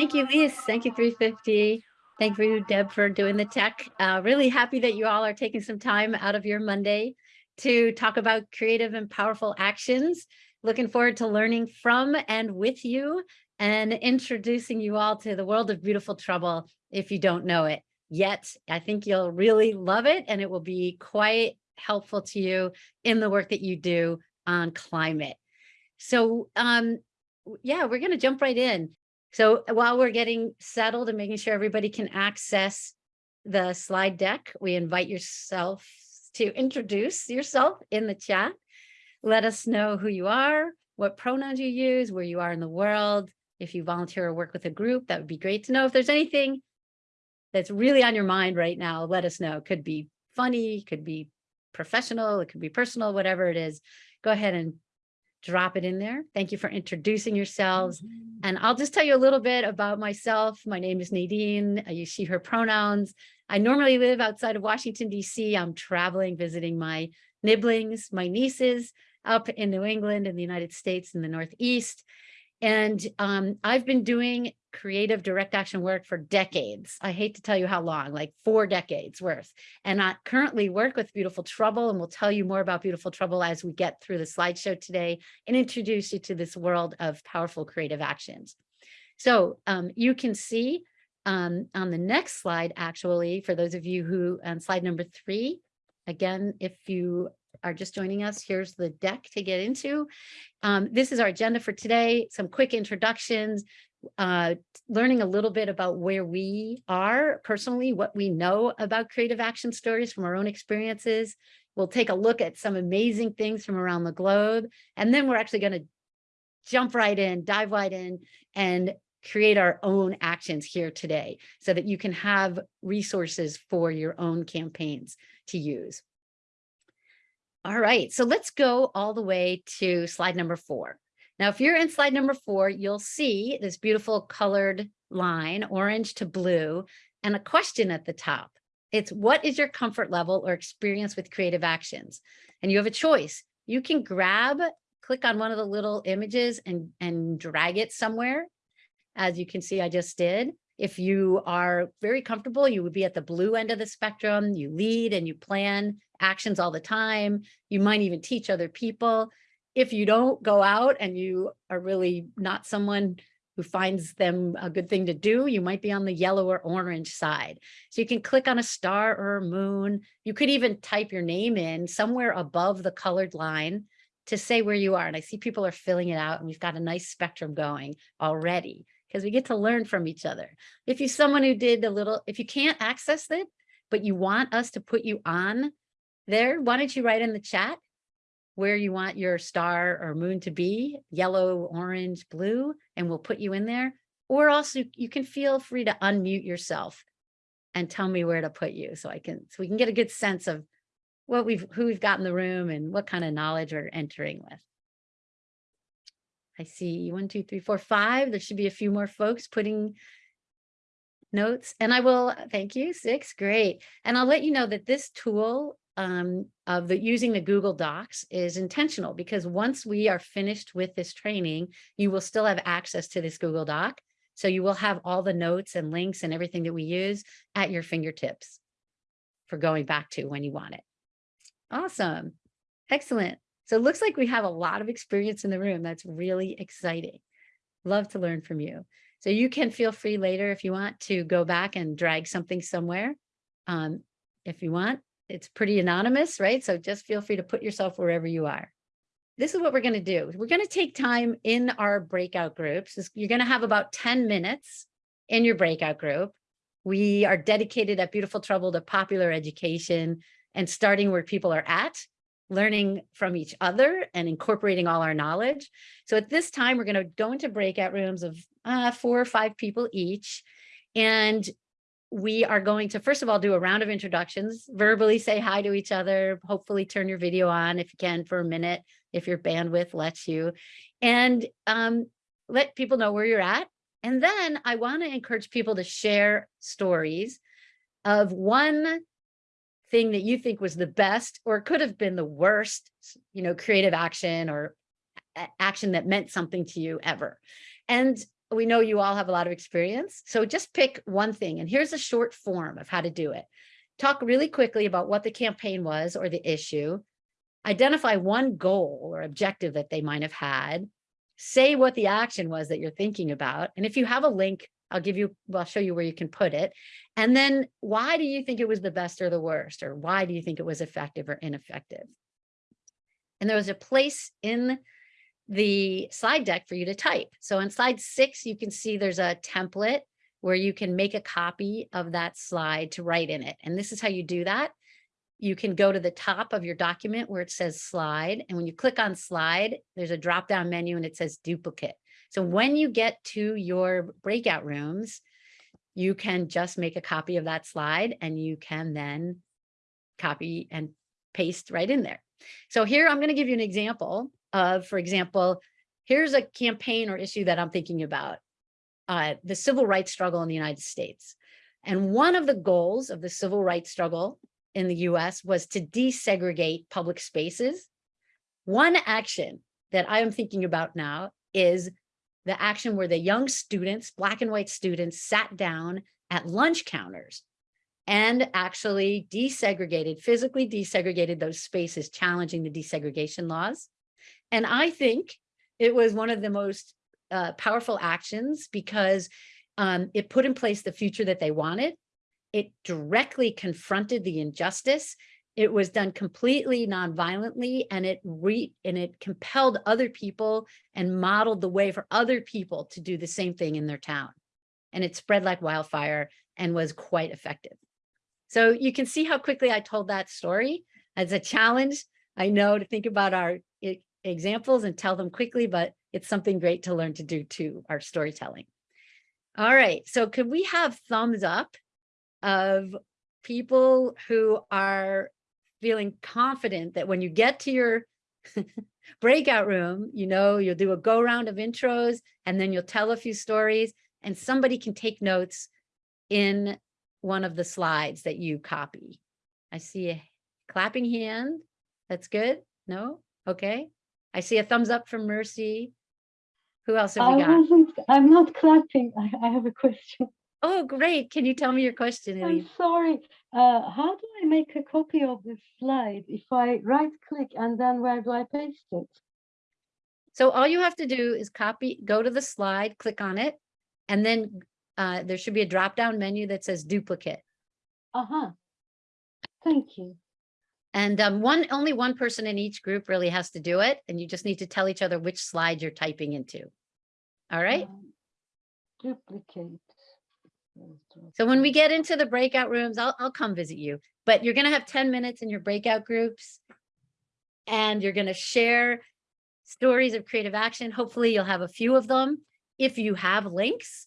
Thank you, Lise. Thank you, 350. Thank you, Deb, for doing the tech. Uh, really happy that you all are taking some time out of your Monday to talk about creative and powerful actions. Looking forward to learning from and with you and introducing you all to the world of beautiful trouble if you don't know it yet. I think you'll really love it and it will be quite helpful to you in the work that you do on climate. So um, yeah, we're going to jump right in. So while we're getting settled and making sure everybody can access the slide deck, we invite yourself to introduce yourself in the chat. Let us know who you are, what pronouns you use, where you are in the world. If you volunteer or work with a group, that would be great to know. If there's anything that's really on your mind right now, let us know. It could be funny, could be professional, it could be personal, whatever it is. Go ahead and drop it in there. Thank you for introducing yourselves. Mm -hmm. And I'll just tell you a little bit about myself. My name is Nadine. I use she, her pronouns. I normally live outside of Washington, D.C. I'm traveling, visiting my nibblings, my nieces up in New England in the United States in the Northeast. And um, I've been doing creative direct action work for decades. I hate to tell you how long, like four decades worth. And I currently work with Beautiful Trouble and we'll tell you more about Beautiful Trouble as we get through the slideshow today and introduce you to this world of powerful creative actions. So um, you can see um, on the next slide, actually, for those of you who on slide number three, again, if you are just joining us, here's the deck to get into. Um, this is our agenda for today, some quick introductions, uh, learning a little bit about where we are personally, what we know about creative action stories from our own experiences. We'll take a look at some amazing things from around the globe, and then we're actually going to jump right in, dive right in, and create our own actions here today so that you can have resources for your own campaigns to use. All right, so let's go all the way to slide number four. Now, if you're in slide number four, you'll see this beautiful colored line, orange to blue, and a question at the top. It's what is your comfort level or experience with creative actions? And you have a choice. You can grab, click on one of the little images and, and drag it somewhere. As you can see, I just did. If you are very comfortable, you would be at the blue end of the spectrum. You lead and you plan actions all the time. You might even teach other people. If you don't go out and you are really not someone who finds them a good thing to do, you might be on the yellow or orange side. So you can click on a star or a moon. You could even type your name in somewhere above the colored line to say where you are. And I see people are filling it out and we've got a nice spectrum going already because we get to learn from each other. If you're someone who did a little, if you can't access it, but you want us to put you on there, why don't you write in the chat where you want your star or moon to be, yellow, orange, blue, and we'll put you in there. Or also you can feel free to unmute yourself and tell me where to put you so I can, so we can get a good sense of what we've, who we've got in the room and what kind of knowledge we're entering with. I see one, two, three, four, five. There should be a few more folks putting notes and I will, thank you, six, great. And I'll let you know that this tool um, of the using the Google Docs is intentional because once we are finished with this training, you will still have access to this Google Doc. So you will have all the notes and links and everything that we use at your fingertips for going back to when you want it. Awesome. Excellent. So it looks like we have a lot of experience in the room. That's really exciting. Love to learn from you. So you can feel free later if you want to go back and drag something somewhere. Um, if you want, it's pretty anonymous, right? So just feel free to put yourself wherever you are. This is what we're going to do. We're going to take time in our breakout groups. You're going to have about 10 minutes in your breakout group. We are dedicated at Beautiful Trouble to popular education and starting where people are at learning from each other and incorporating all our knowledge. So at this time, we're going to go into breakout rooms of uh, four or five people each. And we are going to, first of all, do a round of introductions, verbally say hi to each other, hopefully turn your video on if you can for a minute, if your bandwidth lets you, and um, let people know where you're at. And then I want to encourage people to share stories of one thing that you think was the best or could have been the worst, you know, creative action or action that meant something to you ever. And we know you all have a lot of experience. So just pick one thing. And here's a short form of how to do it. Talk really quickly about what the campaign was or the issue. Identify one goal or objective that they might have had. Say what the action was that you're thinking about. And if you have a link, I'll give you, I'll show you where you can put it. And then why do you think it was the best or the worst? Or why do you think it was effective or ineffective? And there was a place in the slide deck for you to type. So on slide six, you can see there's a template where you can make a copy of that slide to write in it. And this is how you do that. You can go to the top of your document where it says slide. And when you click on slide, there's a drop down menu and it says duplicate. So when you get to your breakout rooms, you can just make a copy of that slide and you can then copy and paste right in there. So here I'm going to give you an example of, for example, here's a campaign or issue that I'm thinking about, uh, the civil rights struggle in the United States. And one of the goals of the civil rights struggle in the US was to desegregate public spaces. One action that I am thinking about now is the action where the young students, black and white students, sat down at lunch counters and actually desegregated, physically desegregated those spaces, challenging the desegregation laws. And I think it was one of the most uh, powerful actions because um, it put in place the future that they wanted. It directly confronted the injustice. It was done completely nonviolently and it re and it compelled other people and modeled the way for other people to do the same thing in their town. And it spread like wildfire and was quite effective. So you can see how quickly I told that story as a challenge. I know to think about our examples and tell them quickly, but it's something great to learn to do too, our storytelling. All right, so could we have thumbs up of people who are feeling confident that when you get to your breakout room, you know, you'll do a go round of intros and then you'll tell a few stories and somebody can take notes in one of the slides that you copy. I see a clapping hand. That's good. No? Okay. I see a thumbs up from Mercy. Who else have we I got? wasn't, I'm not clapping. I, I have a question. Oh, great. Can you tell me your question, I'm sorry. Uh, how do I make a copy of this slide? If I right click and then where do I paste it? So all you have to do is copy, go to the slide, click on it, and then uh, there should be a drop down menu that says duplicate. Uh-huh. Thank you. And um, one, only one person in each group really has to do it. And you just need to tell each other which slide you're typing into. All right. Um, Duplicate. So when we get into the breakout rooms, I'll, I'll come visit you, but you're going to have 10 minutes in your breakout groups and you're going to share stories of creative action. Hopefully you'll have a few of them. If you have links,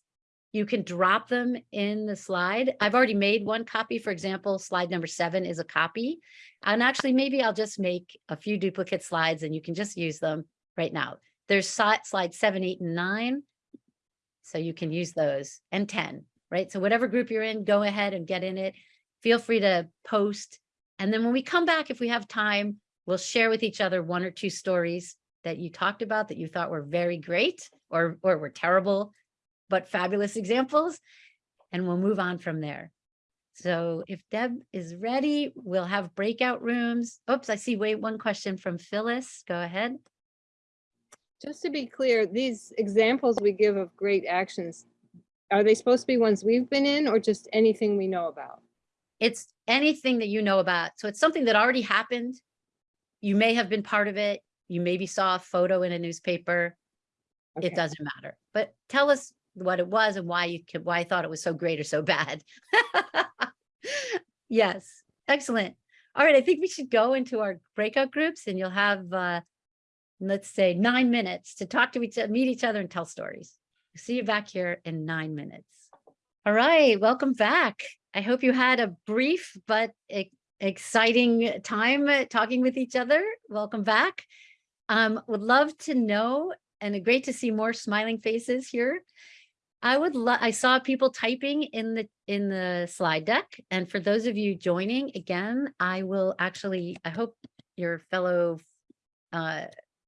you can drop them in the slide. I've already made one copy. For example, slide number seven is a copy. And actually, maybe I'll just make a few duplicate slides and you can just use them right now. There's slide seven, eight, and nine. So you can use those and 10, right? So whatever group you're in, go ahead and get in it. Feel free to post. And then when we come back, if we have time, we'll share with each other one or two stories that you talked about that you thought were very great or, or were terrible, but fabulous examples. And we'll move on from there. So if Deb is ready, we'll have breakout rooms. Oops, I see wait one question from Phyllis. Go ahead. Just to be clear, these examples we give of great actions, are they supposed to be ones we've been in or just anything we know about? It's anything that you know about. So it's something that already happened. You may have been part of it. You maybe saw a photo in a newspaper. It doesn't matter. But tell us what it was and why you could, why I thought it was so great or so bad. Yes, excellent. All right, I think we should go into our breakout groups and you'll have, uh, let's say nine minutes to talk to each, meet each other and tell stories. See you back here in nine minutes. All right, welcome back. I hope you had a brief but e- exciting time talking with each other. Welcome back. Um, would love to know and great to see more smiling faces here. I would love, I saw people typing in the, in the slide deck. And for those of you joining, again, I will actually, I hope your fellow uh,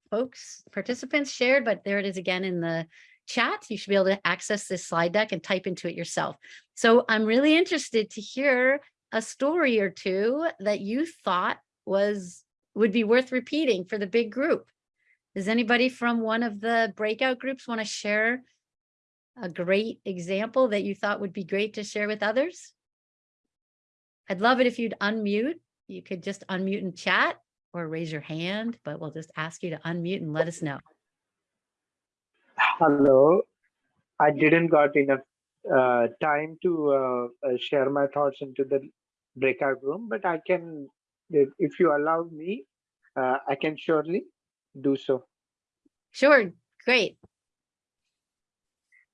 folks, participants shared, but there it is again in the, chat. You should be able to access this slide deck and type into it yourself. So I'm really interested to hear a story or two that you thought was would be worth repeating for the big group. Does anybody from one of the breakout groups want to share a great example that you thought would be great to share with others? I'd love it if you'd unmute. You could just unmute and chat or raise your hand, but we'll just ask you to unmute and let us know. Hello. I didn't got enough uh, time to uh, uh, share my thoughts into the breakout room, but I can, if, if you allow me, uh, I can surely do so. Sure, great.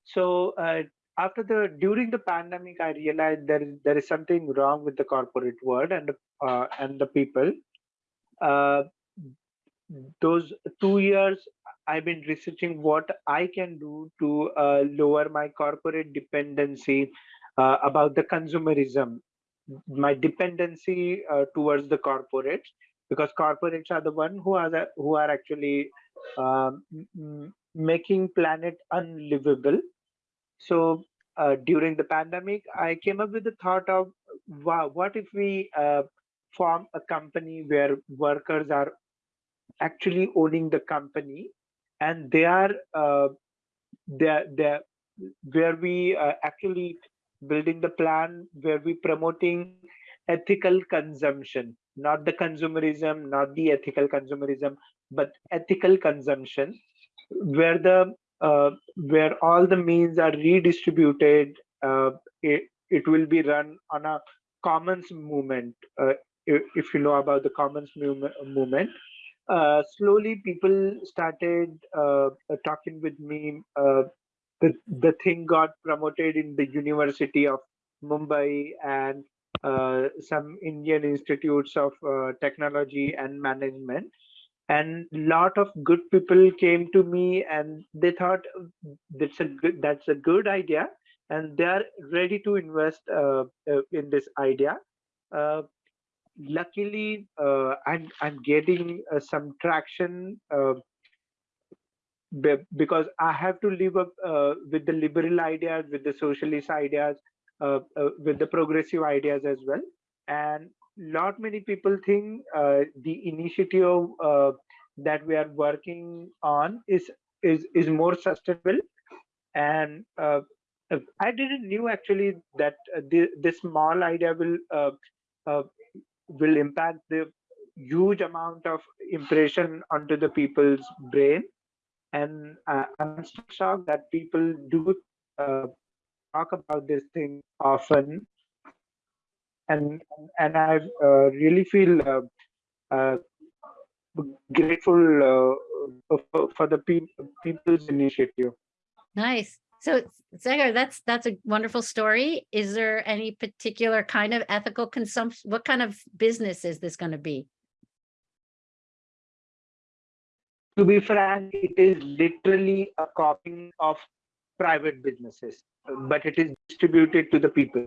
So uh, after the during the pandemic, I realized there is there is something wrong with the corporate world and uh, and the people. Uh, those two years, I've been researching what I can do to uh, lower my corporate dependency uh, about the consumerism, my dependency uh, towards the corporates, because corporates are the one who are the, who are actually um, making planet unlivable. So uh, during the pandemic, I came up with the thought of, wow, what if we uh, form a company where workers are actually owning the company and they are uh, they're where we uh, actually building the plan where we promoting ethical consumption not the consumerism not the ethical consumerism but ethical consumption where the uh, where all the means are redistributed uh, it, it will be run on a commons movement uh, if, if you know about the commons movement, uh, slowly people started uh, talking with me. Uh, the, the thing got promoted in the University of Mumbai and some Indian institutes of technology and management. And lot of good people came to me and they thought that's a good, that's a good idea and they are ready to invest in this idea luckily uh, I'm I'm getting uh, some traction uh, be- because I have to live up uh, with the liberal ideas, with the socialist ideas, uh, uh, with the progressive ideas as well. And lot many people think the initiative that we are working on is is is more sustainable. And I didn't knew actually that uh, the, this small idea will uh, uh, will impact the huge amount of impression onto the people's brain. And uh, i'm shocked that people do uh, talk about this thing often and and i uh, really feel uh, uh, grateful uh, for, for the pe- people's initiative Nice. So Sagar, that's that's a wonderful story. Is there any particular kind of ethical consumption? What kind of business is this going to be? to be frank, it is literally a copying of private businesses, but it is distributed to the people.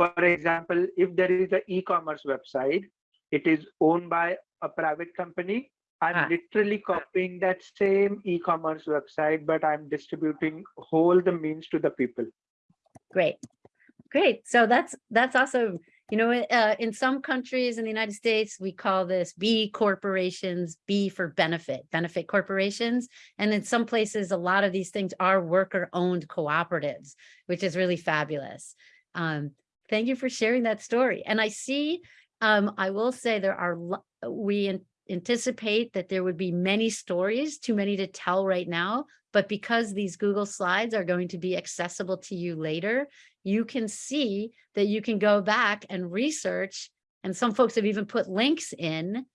For example, if there is an e-commerce website, it is owned by a private company. I'm Ah. literally copying that same e-commerce website, but I'm distributing whole the means to the people. Great. Great. So that's that's also, you know, uh, in some countries in the United States, we call this B corporations, B for benefit, benefit corporations. And in some places, a lot of these things are worker owned cooperatives, which is really fabulous. Um, thank you for sharing that story. And I see, um, I will say there are, we anticipate that there would be many stories, too many to tell right now. But because these Google Slides are going to be accessible to you later, you can see that you can go back and research. And some folks have even put links in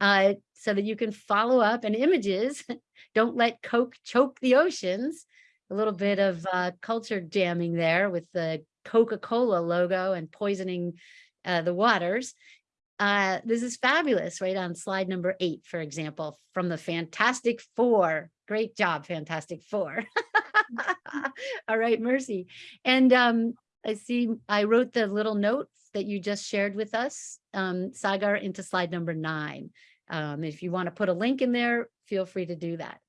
uh, so that you can follow up and images. Don't let Coke choke the oceans. A little bit of uh, culture jamming there with the Coca-Cola logo and poisoning uh, the waters. Uh, this is fabulous, right on slide number eight, for example, from the Fantastic Four. Great job, Fantastic Four. All right, Mercy. And um, I see I wrote the little note that you just shared with us, um, Sagar, into slide number nine. Um, if you want to put a link in there, feel free to do that.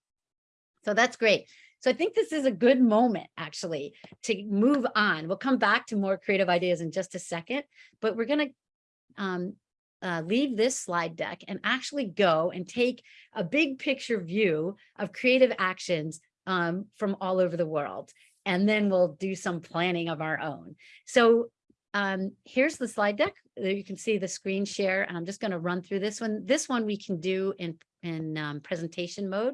So that's great. So I think this is a good moment actually to move on. We'll come back to more creative ideas in just a second, but we're going to um, uh, leave this slide deck and actually go and take a big picture view of creative actions um, from all over the world. And then we'll do some planning of our own. So um, here's the slide deck. You can see the screen share, and I'm just going to run through this one. This one we can do in, in um, presentation mode.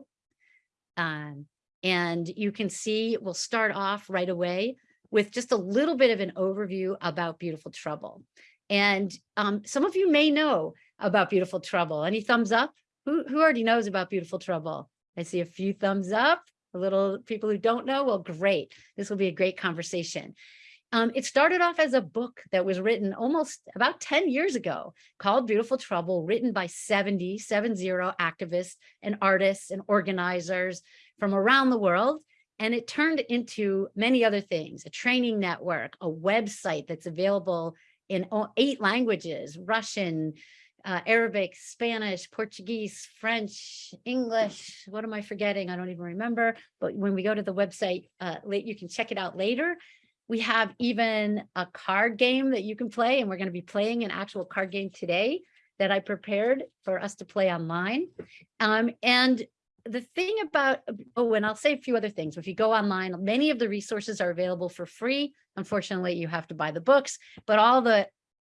Um, and you can see we'll start off right away with just a little bit of an overview about Beautiful Trouble. And um, some of you may know about Beautiful Trouble. Any thumbs up? Who, who already knows about Beautiful Trouble? I see a few thumbs up. A little people who don't know, well, great. This will be a great conversation. Um, it started off as a book that was written almost about 10 years ago called Beautiful Trouble, written by 70, 70 activists and artists and organizers from around the world. And it turned into many other things, a training network, a website that's available in eight languages, Russian, uh, Arabic, Spanish, Portuguese, French, English. What am I forgetting? I don't even remember. But when we go to the website, uh, you can check it out later. We have even a card game that you can play, and we're going to be playing an actual card game today that I prepared for us to play online. Um, and the thing about, uh, oh, and I'll say a few other things. If you go online, many of the resources are available for free. Unfortunately, you have to buy the books, but all the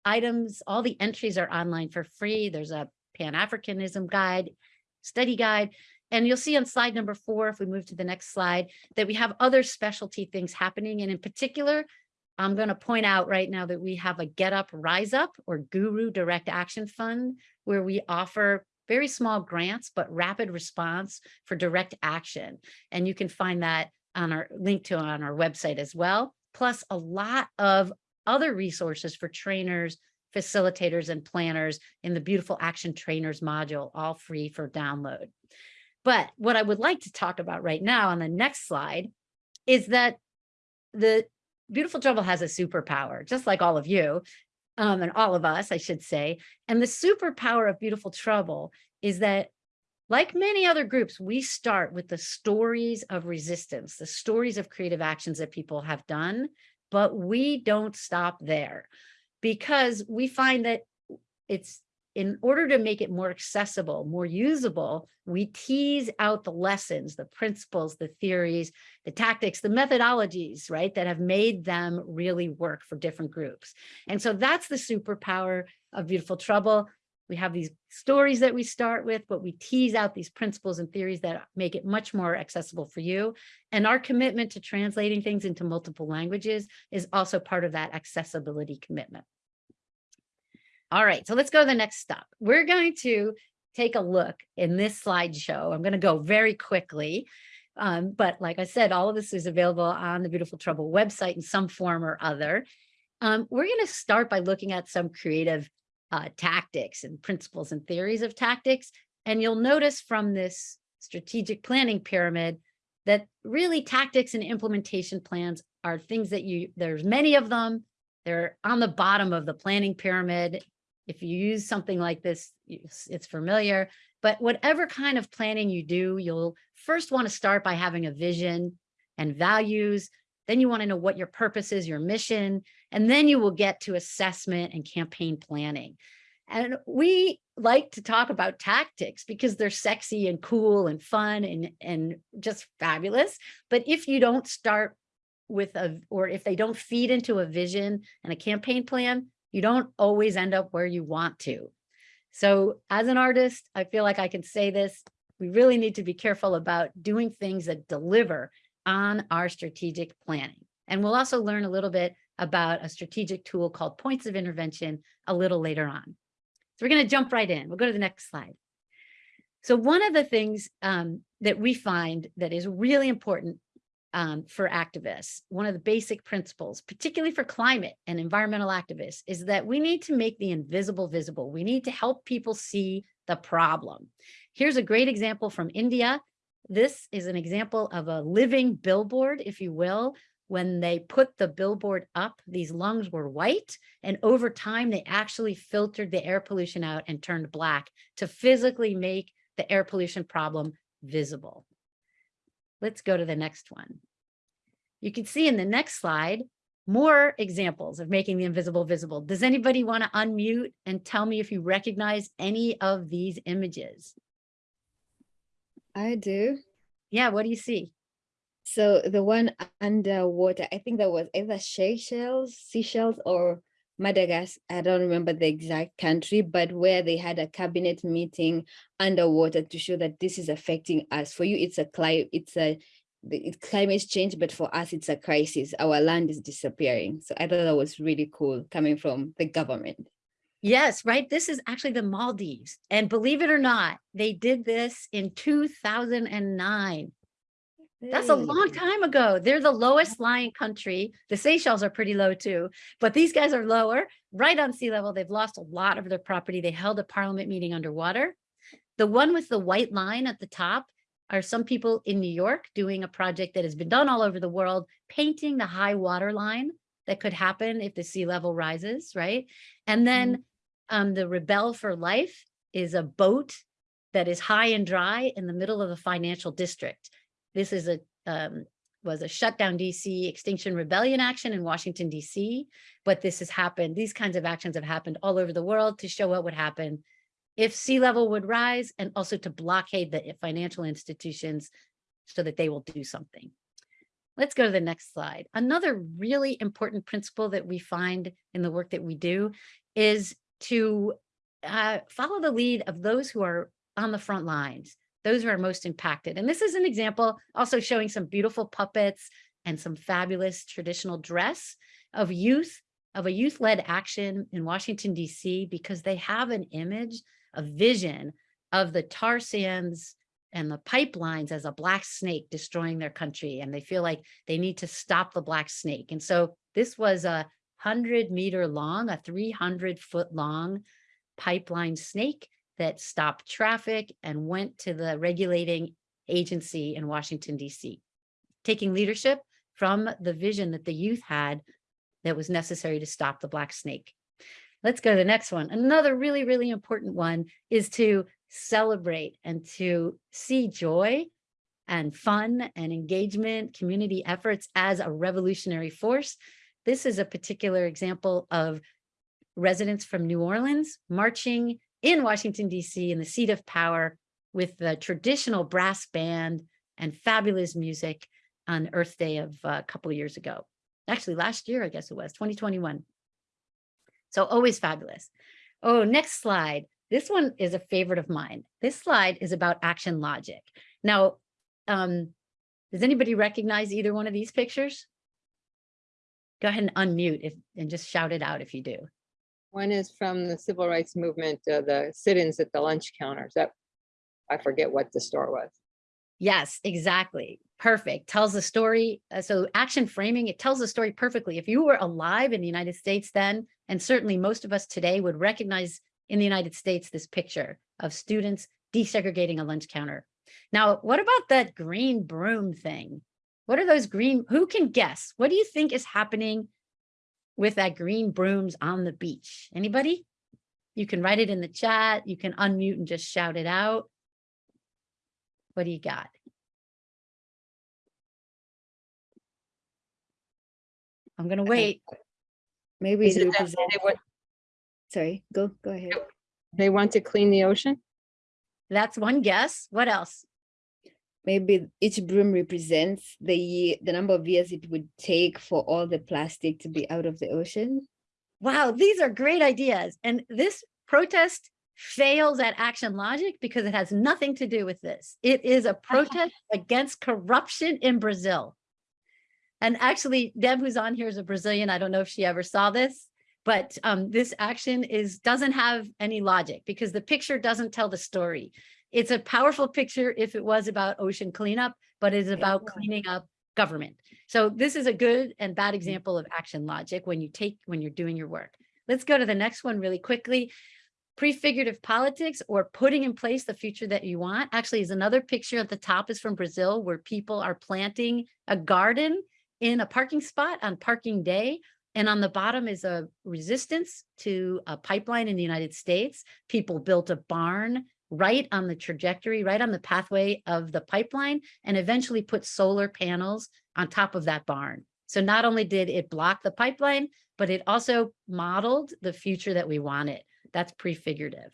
items, all the entries are online for free. There's a Pan-Africanism guide, study guide, and you'll see on slide number four, if we move to the next slide, that we have other specialty things happening. And in particular, I'm going to point out right now that we have a Get Up, Rise Up or Guru Direct Action Fund, where we offer very small grants, but rapid response for direct action. And you can find that on our link to on our website as well, plus a lot of other resources for trainers, facilitators, and planners in the Beautiful Action Trainers module, all free for download. But what I would like to talk about right now on the next slide is that the Beautiful Trouble has a superpower, just like all of you, um, and all of us, I should say. And the superpower of Beautiful Trouble is that like many other groups, we start with the stories of resistance, the stories of creative actions that people have done, but we don't stop there because we find that it's in order to make it more accessible, more usable, we tease out the lessons, the principles, the theories, the tactics, the methodologies, right, that have made them really work for different groups. And so that's the superpower of Beautiful Trouble. We have these stories that we start with, but we tease out these principles and theories that make it much more accessible for you. And our commitment to translating things into multiple languages is also part of that accessibility commitment. All right, so let's go to the next stop. We're going to take a look in this slideshow. I'm going to go very quickly. Um, but like I said, all of this is available on the Beautiful Trouble website in some form or other. Um, we're going to start by looking at some creative uh, tactics and principles and theories of tactics. And you'll notice from this strategic planning pyramid that really tactics and implementation plans are things that you, there's many of them. They're on the bottom of the planning pyramid if you use something like this, it's familiar, but whatever kind of planning you do, you'll first want to start by having a vision and values. Then you want to know what your purpose is, your mission, and then you will get to assessment and campaign planning. And we like to talk about tactics because they're sexy and cool and fun and, and just fabulous. But if you don't start with a, or if they don't feed into a vision and a campaign plan, you don't always end up where you want to. So as an artist, I feel like I can say this, we really need to be careful about doing things that deliver on our strategic planning. And we'll also learn a little bit about a strategic tool called points of intervention a little later on. So we're going to jump right in. We'll go to the next slide. So one of the things um, that we find that is really important um, for activists, one of the basic principles, particularly for climate and environmental activists, is that we need to make the invisible visible. We need to help people see the problem. Here's a great example from India. This is an example of a living billboard, if you will. When they put the billboard up, these lungs were white, and over time, they actually filtered the air pollution out and turned black to physically make the air pollution problem visible. Let's go to the next one. You can see in the next slide, more examples of making the invisible visible. Does anybody want to unmute and tell me if you recognize any of these images? I do. Yeah, what do you see? So the one underwater, I think that was either Seychelles, Seychelles or Madagascar. I don't remember the exact country, but where they had a cabinet meeting underwater to show that this is affecting us. For you, it's a climate, it's a it's climate change, but for us, it's a crisis. Our land is disappearing. So I thought that was really cool coming from the government. Yes, right. This is actually the Maldives. And believe it or not, they did this in 2009. That's a long time ago. They're the lowest lying country. The Seychelles are pretty low too, but these guys are lower, right on sea level. They've lost a lot of their property. They held a parliament meeting underwater. The one with the white line at the top are some people in New York doing a project that has been done all over the world, painting the high water line that could happen if the sea level rises, right? And then um, the Rebel for Life is a boat that is high and dry in the middle of a financial district. This is a um, was a shutdown DC extinction rebellion action in Washington DC, but this has happened. These kinds of actions have happened all over the world to show what would happen if sea level would rise and also to blockade the financial institutions so that they will do something. Let's go to the next slide. Another really important principle that we find in the work that we do is to uh, follow the lead of those who are on the front lines, those who are most impacted. And this is an example also showing some beautiful puppets and some fabulous traditional dress of youth, of a youth-led action in Washington, DC, because they have an image, a vision of the tar sands and the pipelines as a black snake destroying their country. And they feel like they need to stop the black snake. And so this was a 100 meter long, a 300 foot long pipeline snake that stopped traffic and went to the regulating agency in Washington, DC, taking leadership from the vision that the youth had that was necessary to stop the black snake. Let's go to the next one. Another really, really important one is to celebrate and to see joy and fun and engagement, community efforts as a revolutionary force. This is a particular example of residents from New Orleans marching in Washington, DC in the seat of power with the traditional brass band and fabulous music on Earth Day of uh, a couple of years ago. Actually, last year, I guess it was 2021. So always fabulous. Oh, next slide. This one is a favorite of mine. This slide is about action logic. Now, um, does anybody recognize either one of these pictures? Go ahead and unmute if, and just shout it out if you do. One is from the civil rights movement, uh, the sit-ins at the lunch counters. That, I forget what the store was. Yes, exactly. Perfect. Tells the story. Uh, so action framing, it tells the story perfectly. If you were alive in the United States then, and certainly most of us today would recognize in the United States this picture of students desegregating a lunch counter. Now, what about that green broom thing? What are those green, who can guess? What do you think is happening with that green brooms on the beach? Anybody? You can write it in the chat. You can unmute and just shout it out. What do you got? I'm gonna wait. Maybe Is it it that they want, sorry, go, go ahead. they want to clean the ocean? That's one guess. What else? Maybe each broom represents the year, the number of years it would take for all the plastic to be out of the ocean. Wow, these are great ideas. And this protest fails at action logic because it has nothing to do with this. It is a protest against corruption in Brazil. And actually, Deb, who's on here, is a Brazilian. I don't know if she ever saw this, but um, this action is doesn't have any logic because the picture doesn't tell the story. It's a powerful picture if it was about ocean cleanup, but it's about cleaning up government. So this is a good and bad mm-hmm. example of action logic when you take, when you're doing your work. Let's go to the next one really quickly. Prefigurative politics or putting in place the future that you want actually is another picture at the top is from Brazil where people are planting a garden in a parking spot on parking day. And on the bottom is a resistance to a pipeline in the United States. People built a barn right on the trajectory, right on the pathway of the pipeline, and eventually put solar panels on top of that barn. So not only did it block the pipeline, but it also modeled the future that we wanted. That's prefigurative.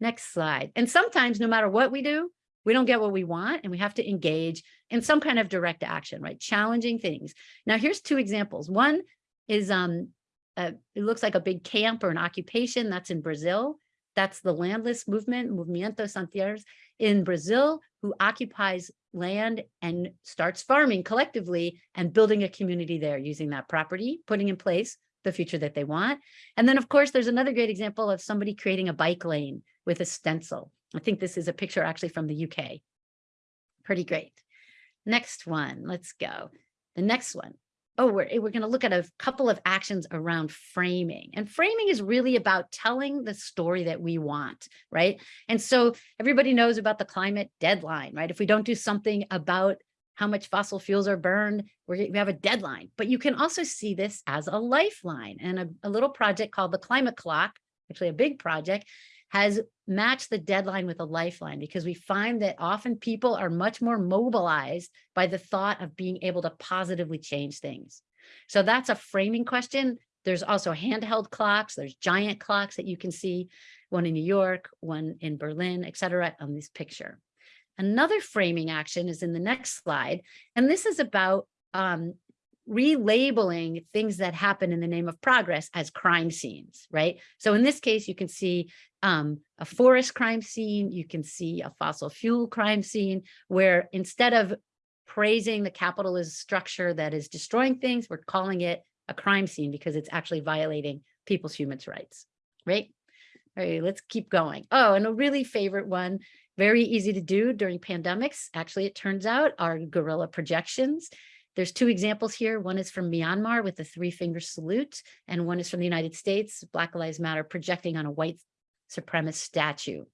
Next slide. And sometimes no matter what we do, we don't get what we want and we have to engage in some kind of direct action, right? Challenging things. Now here's two examples. One is, um, uh, it looks like a big camp or an occupation that's in Brazil. That's the landless movement, Movimento Sem Terras in Brazil, who occupies land and starts farming collectively and building a community there using that property, putting in place the future that they want. And then of course, there's another great example of somebody creating a bike lane with a stencil. I think this is a picture actually from the UK. Pretty great. Next one, let's go. The next one. Oh, we're, eh, we're going to look at a couple of actions around framing. And framing is really about telling the story that we want, right? And so everybody knows about the climate deadline, right? If we don't do something about how much fossil fuels are burned, we have a deadline. But you can also see this as a lifeline and a, a little project called the Climate Clock, actually a big project, has matched the deadline with a lifeline because we find that often people are much more mobilized by the thought of being able to positively change things. So that's a framing question. There's also handheld clocks. There's giant clocks that you can see, one in New York, one in Berlin, et cetera, on this picture. Another framing action is in the next slide. And this is about um, relabeling things that happen in the name of progress as crime scenes, right? So in this case, you can see um, a forest crime scene, you can see a fossil fuel crime scene, where instead of praising the capitalist structure that is destroying things, we're calling it a crime scene because it's actually violating people's human rights, right? All right, let's keep going. Oh, and a really favorite one, very easy to do during pandemics. Actually, it turns out are guerrilla projections. There's two examples here. One is from Myanmar with the three finger salute, and one is from the United States, Black Lives Matter projecting on a white supremacist statue.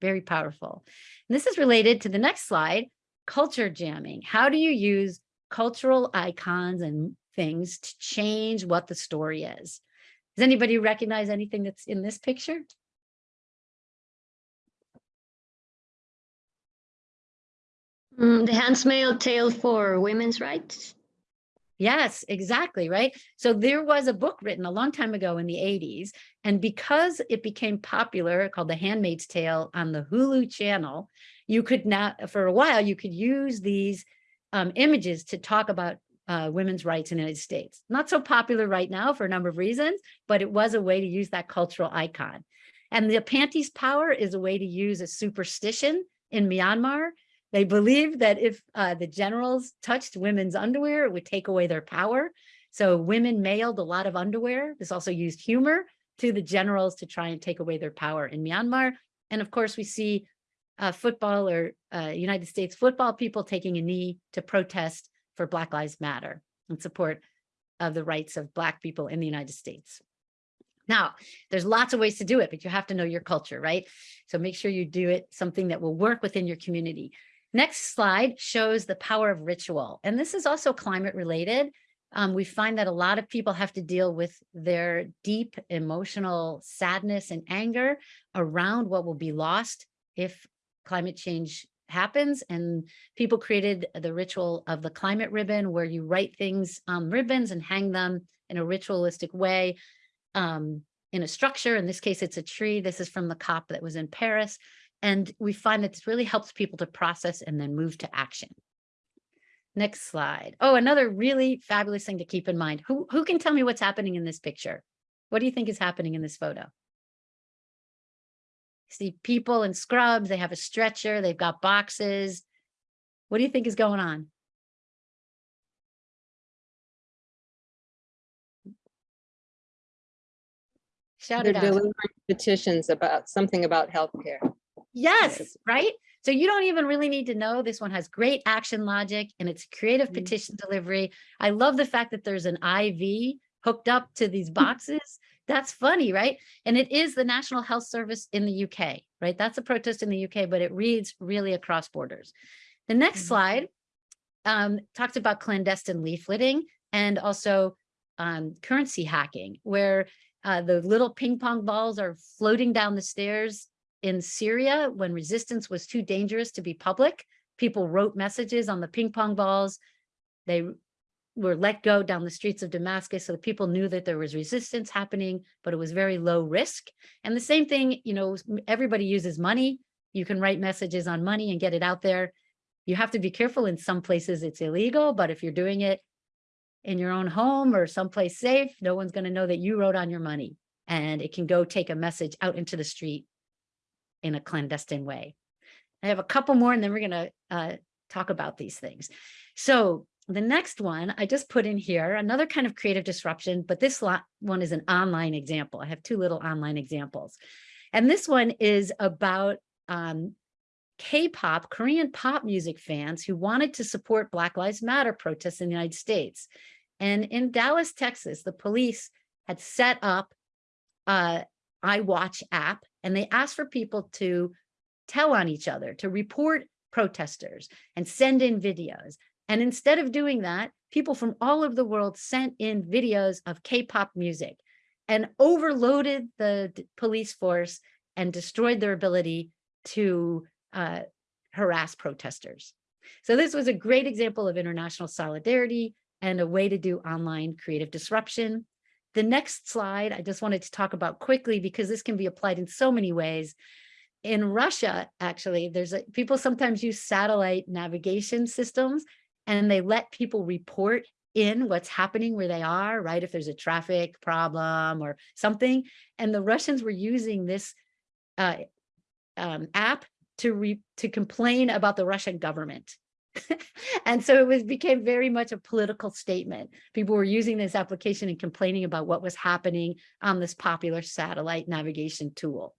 Very powerful. And this is related to the next slide, culture jamming. How do you use cultural icons and things to change what the story is? Does anybody recognize anything that's in this picture? Mm, the Handmaid's Tale for women's rights. Yes, exactly, right? So there was a book written a long time ago in the 80s, and because it became popular called The Handmaid's Tale on the Hulu channel, you could now, for a while, you could use these um, images to talk about uh, women's rights in the United States. Not so popular right now for a number of reasons, but it was a way to use that cultural icon. And the panties power is a way to use a superstition in Myanmar they believed that if uh, the generals touched women's underwear, it would take away their power. So women mailed a lot of underwear. This also used humor to the generals to try and take away their power in Myanmar. And of course, we see uh, football or uh, United States football people taking a knee to protest for Black Lives Matter in support of the rights of Black people in the United States. Now, there's lots of ways to do it, but you have to know your culture, right? So make sure you do it something that will work within your community. Next slide shows the power of ritual. And this is also climate related. Um, we find that a lot of people have to deal with their deep emotional sadness and anger around what will be lost if climate change happens. And people created the ritual of the climate ribbon where you write things on ribbons and hang them in a ritualistic way um, in a structure. In this case, it's a tree. This is from the COP that was in Paris. And we find that this really helps people to process and then move to action. Next slide. Oh, another really fabulous thing to keep in mind. Who, who can tell me what's happening in this picture? What do you think is happening in this photo? See people in scrubs, they have a stretcher, they've got boxes. What do you think is going on? Shout They're it out. delivering petitions about something about healthcare. Yes, right? So you don't even really need to know. This one has great action logic and it's creative Mhm. petition delivery. I love the fact that there's an IV hooked up to these boxes. That's funny, right? And it is the National Health Service in the UK, right? That's a protest in the UK, but it reads really across borders. The next Mhm. slide um, talks about clandestine leafleting and also um, currency hacking, where uh, the little ping pong balls are floating down the stairs in Syria when resistance was too dangerous to be public. People wrote messages on the ping pong balls. They were let go down the streets of Damascus so that people knew that there was resistance happening, but it was very low risk. And the same thing, you know, everybody uses money. You can write messages on money and get it out there. You have to be careful. In some places it's illegal, but if you're doing it in your own home or someplace safe, no one's going to know that you wrote on your money and it can go take a message out into the street in a clandestine way. I have a couple more and then we're going to uh, talk about these things. So the next one I just put in here, another kind of creative disruption, but this one is an online example. I have two little online examples. And this one is about um, K-pop, Korean pop music fans who wanted to support Black Lives Matter protests in the United States. And in Dallas, Texas, the police had set up a iWatch app and they asked for people to tell on each other, to report protesters and send in videos. And instead of doing that, people from all over the world sent in videos of K-pop music and overloaded the police force and destroyed their ability to uh, harass protesters. So this was a great example of international solidarity and a way to do online creative disruption. The next slide, I just wanted to talk about quickly because this can be applied in so many ways. In Russia, actually, there's a, people sometimes use satellite navigation systems and they let people report in what's happening where they are, right? If there's a traffic problem or something. And the Russians were using this uh, um, app to re to complain about the Russian government. and so it was became very much a political statement. People were using this application and complaining about what was happening on this popular satellite navigation tool.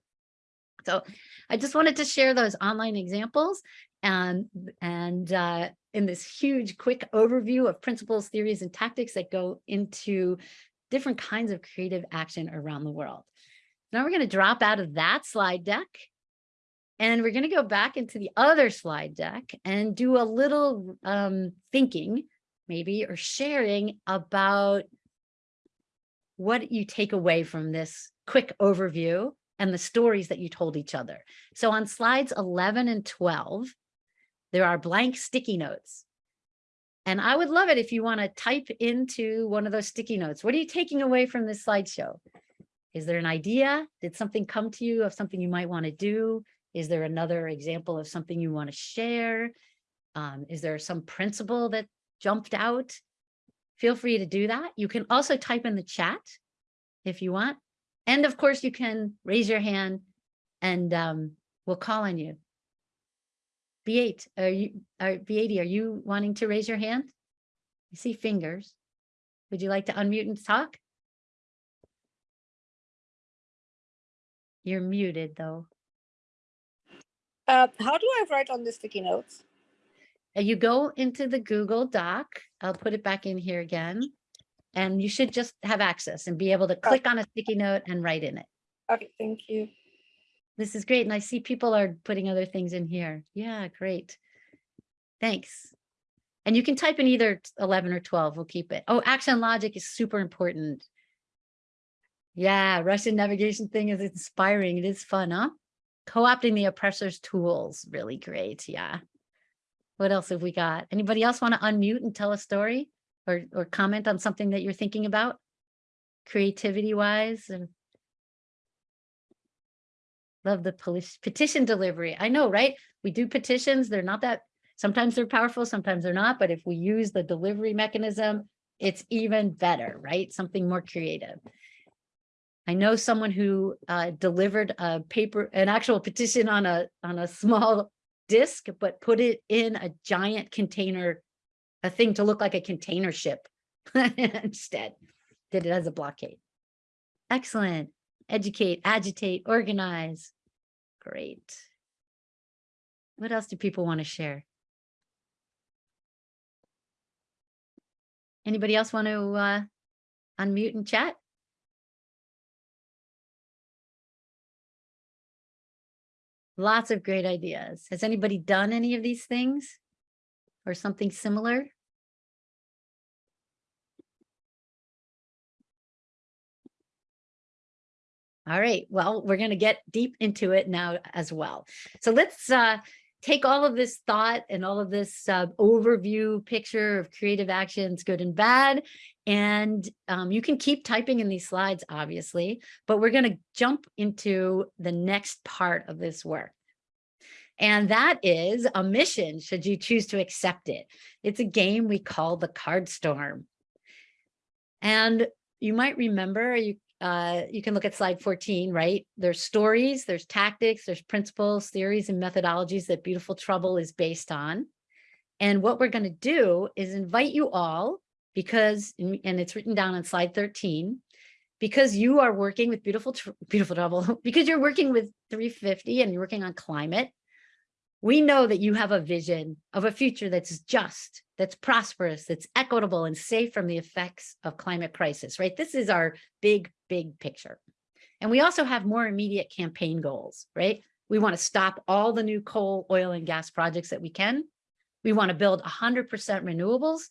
So I just wanted to share those online examples and, and uh, in this huge quick overview of principles, theories, and tactics that go into different kinds of creative action around the world. Now we're going to drop out of that slide deck and we're going to go back into the other slide deck and do a little um, thinking maybe or sharing about what you take away from this quick overview and the stories that you told each other. So on slides 11 and 12, there are blank sticky notes. And I would love it if you want to type into one of those sticky notes. What are you taking away from this slideshow? Is there an idea? Did something come to you of something you might want to do? Is there another example of something you want to share? Um, is there some principle that jumped out? Feel free to do that. You can also type in the chat if you want. And of course, you can raise your hand and um, we'll call on you. B8, are you, are B80, are you wanting to raise your hand? I see fingers. Would you like to unmute and talk? You're muted though. Uh, how do I write on the sticky notes? Uh, You go into the Google Doc, I'll put it back in here again. And you should just have access and be able to click on a sticky note and write in it. Okay, thank you. This is great. And I see people are putting other things in here. Yeah, great. Thanks. And you can type in either 11 or 12. We'll keep it. Oh, action logic is super important. Yeah, Russian navigation thing is inspiring. It is fun, huh? Co-opting the oppressor's tools, really great. Yeah. What else have we got? Anybody else want to unmute and tell a story or, or comment on something that you're thinking about? Creativity wise and Love the petition delivery. I know, right? We do petitions. They're not that, sometimes they're powerful, sometimes they're not, but if we use the delivery mechanism, it's even better, right? Something more creative. I know someone who uh, delivered a paper, an actual petition on a, on a small disc, but put it in a giant container, a thing to look like a container ship instead. Did it as a blockade. Excellent. Educate, agitate, organize. Great. What else do people want to share? Anybody else want to uh, unmute and chat? Lots of great ideas. Has anybody done any of these things? Or something similar? All right, well, we're going to get deep into it now as well. So let's uh, take all of this thought and all of this uh, overview picture of creative actions, good and bad. And um, you can keep typing in these slides, obviously, but we're going to jump into the next part of this work. And that is a mission, should you choose to accept it. It's a game we call the Card Storm. And you might remember, you uh, you can look at slide 14, right? There's stories, there's tactics, there's principles, theories, and methodologies that Beautiful Trouble is based on. And what we're going to do is invite you all because, and it's written down on slide 13, because you are working with Beautiful, Beautiful Trouble, because you're working with 350 and you're working on climate, we know that you have a vision of a future that's just, that's prosperous, that's equitable and safe from the effects of climate crisis, right? This is our big, big picture. And we also have more immediate campaign goals, right? We want to stop all the new coal, oil, and gas projects that we can. We want to build 100% renewables,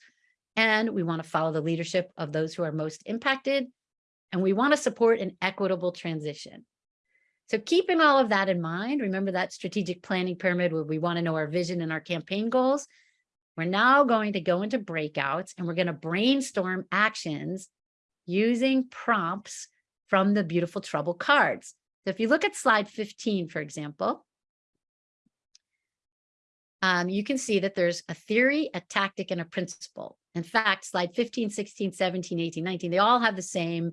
and we want to follow the leadership of those who are most impacted. And we want to support an equitable transition. So keeping all of that in mind, remember that strategic planning pyramid where we want to know our vision and our campaign goals. We're now going to go into breakouts and we're going to brainstorm actions using prompts from the Beautiful Trouble cards. So if you look at slide 15, for example, um, you can see that there's a theory, a tactic, and a principle. In fact, slide 15, 16, 17, 18, 19, they all have the same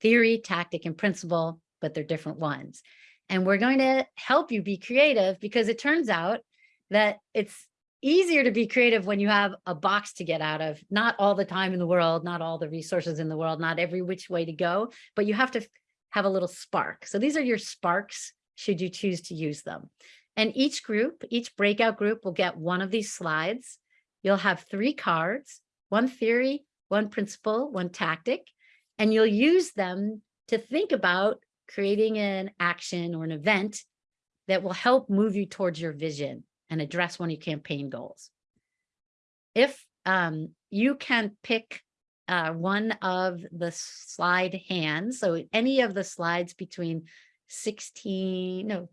theory, tactic, and principle but they're different ones. And we're going to help you be creative because it turns out that it's easier to be creative when you have a box to get out of, not all the time in the world, not all the resources in the world, not every which way to go, but you have to have a little spark. So these are your sparks should you choose to use them. And each group, each breakout group will get one of these slides. You'll have three cards, one theory, one principle, one tactic, and you'll use them to think about creating an action or an event that will help move you towards your vision and address one of your campaign goals. If um, you can pick uh, one of the slide hands, so any of the slides between 16, no,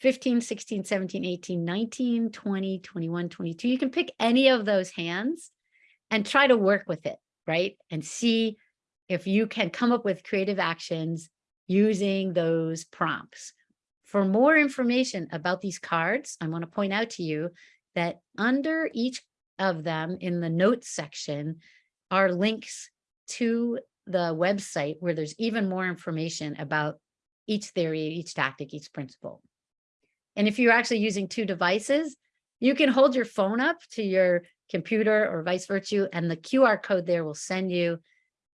15, 16, 17, 18, 19, 20, 21, 22, you can pick any of those hands and try to work with it, right? And see if you can come up with creative actions using those prompts. For more information about these cards, I want to point out to you that under each of them in the notes section are links to the website where there's even more information about each theory, each tactic, each principle. And if you're actually using two devices, you can hold your phone up to your computer or vice versa, and the QR code there will send you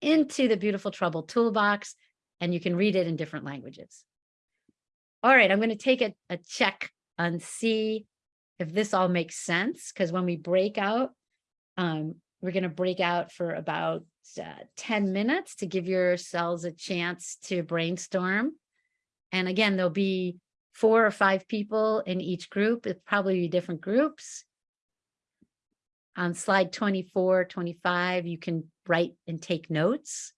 into the Beautiful Trouble toolbox and you can read it in different languages. All right, I'm going to take a, a check and see if this all makes sense, because when we break out, um, we're going to break out for about uh, 10 minutes to give yourselves a chance to brainstorm. And again, there'll be four or five people in each group. It'll probably be different groups. On slide 24, 25, you can write and take notes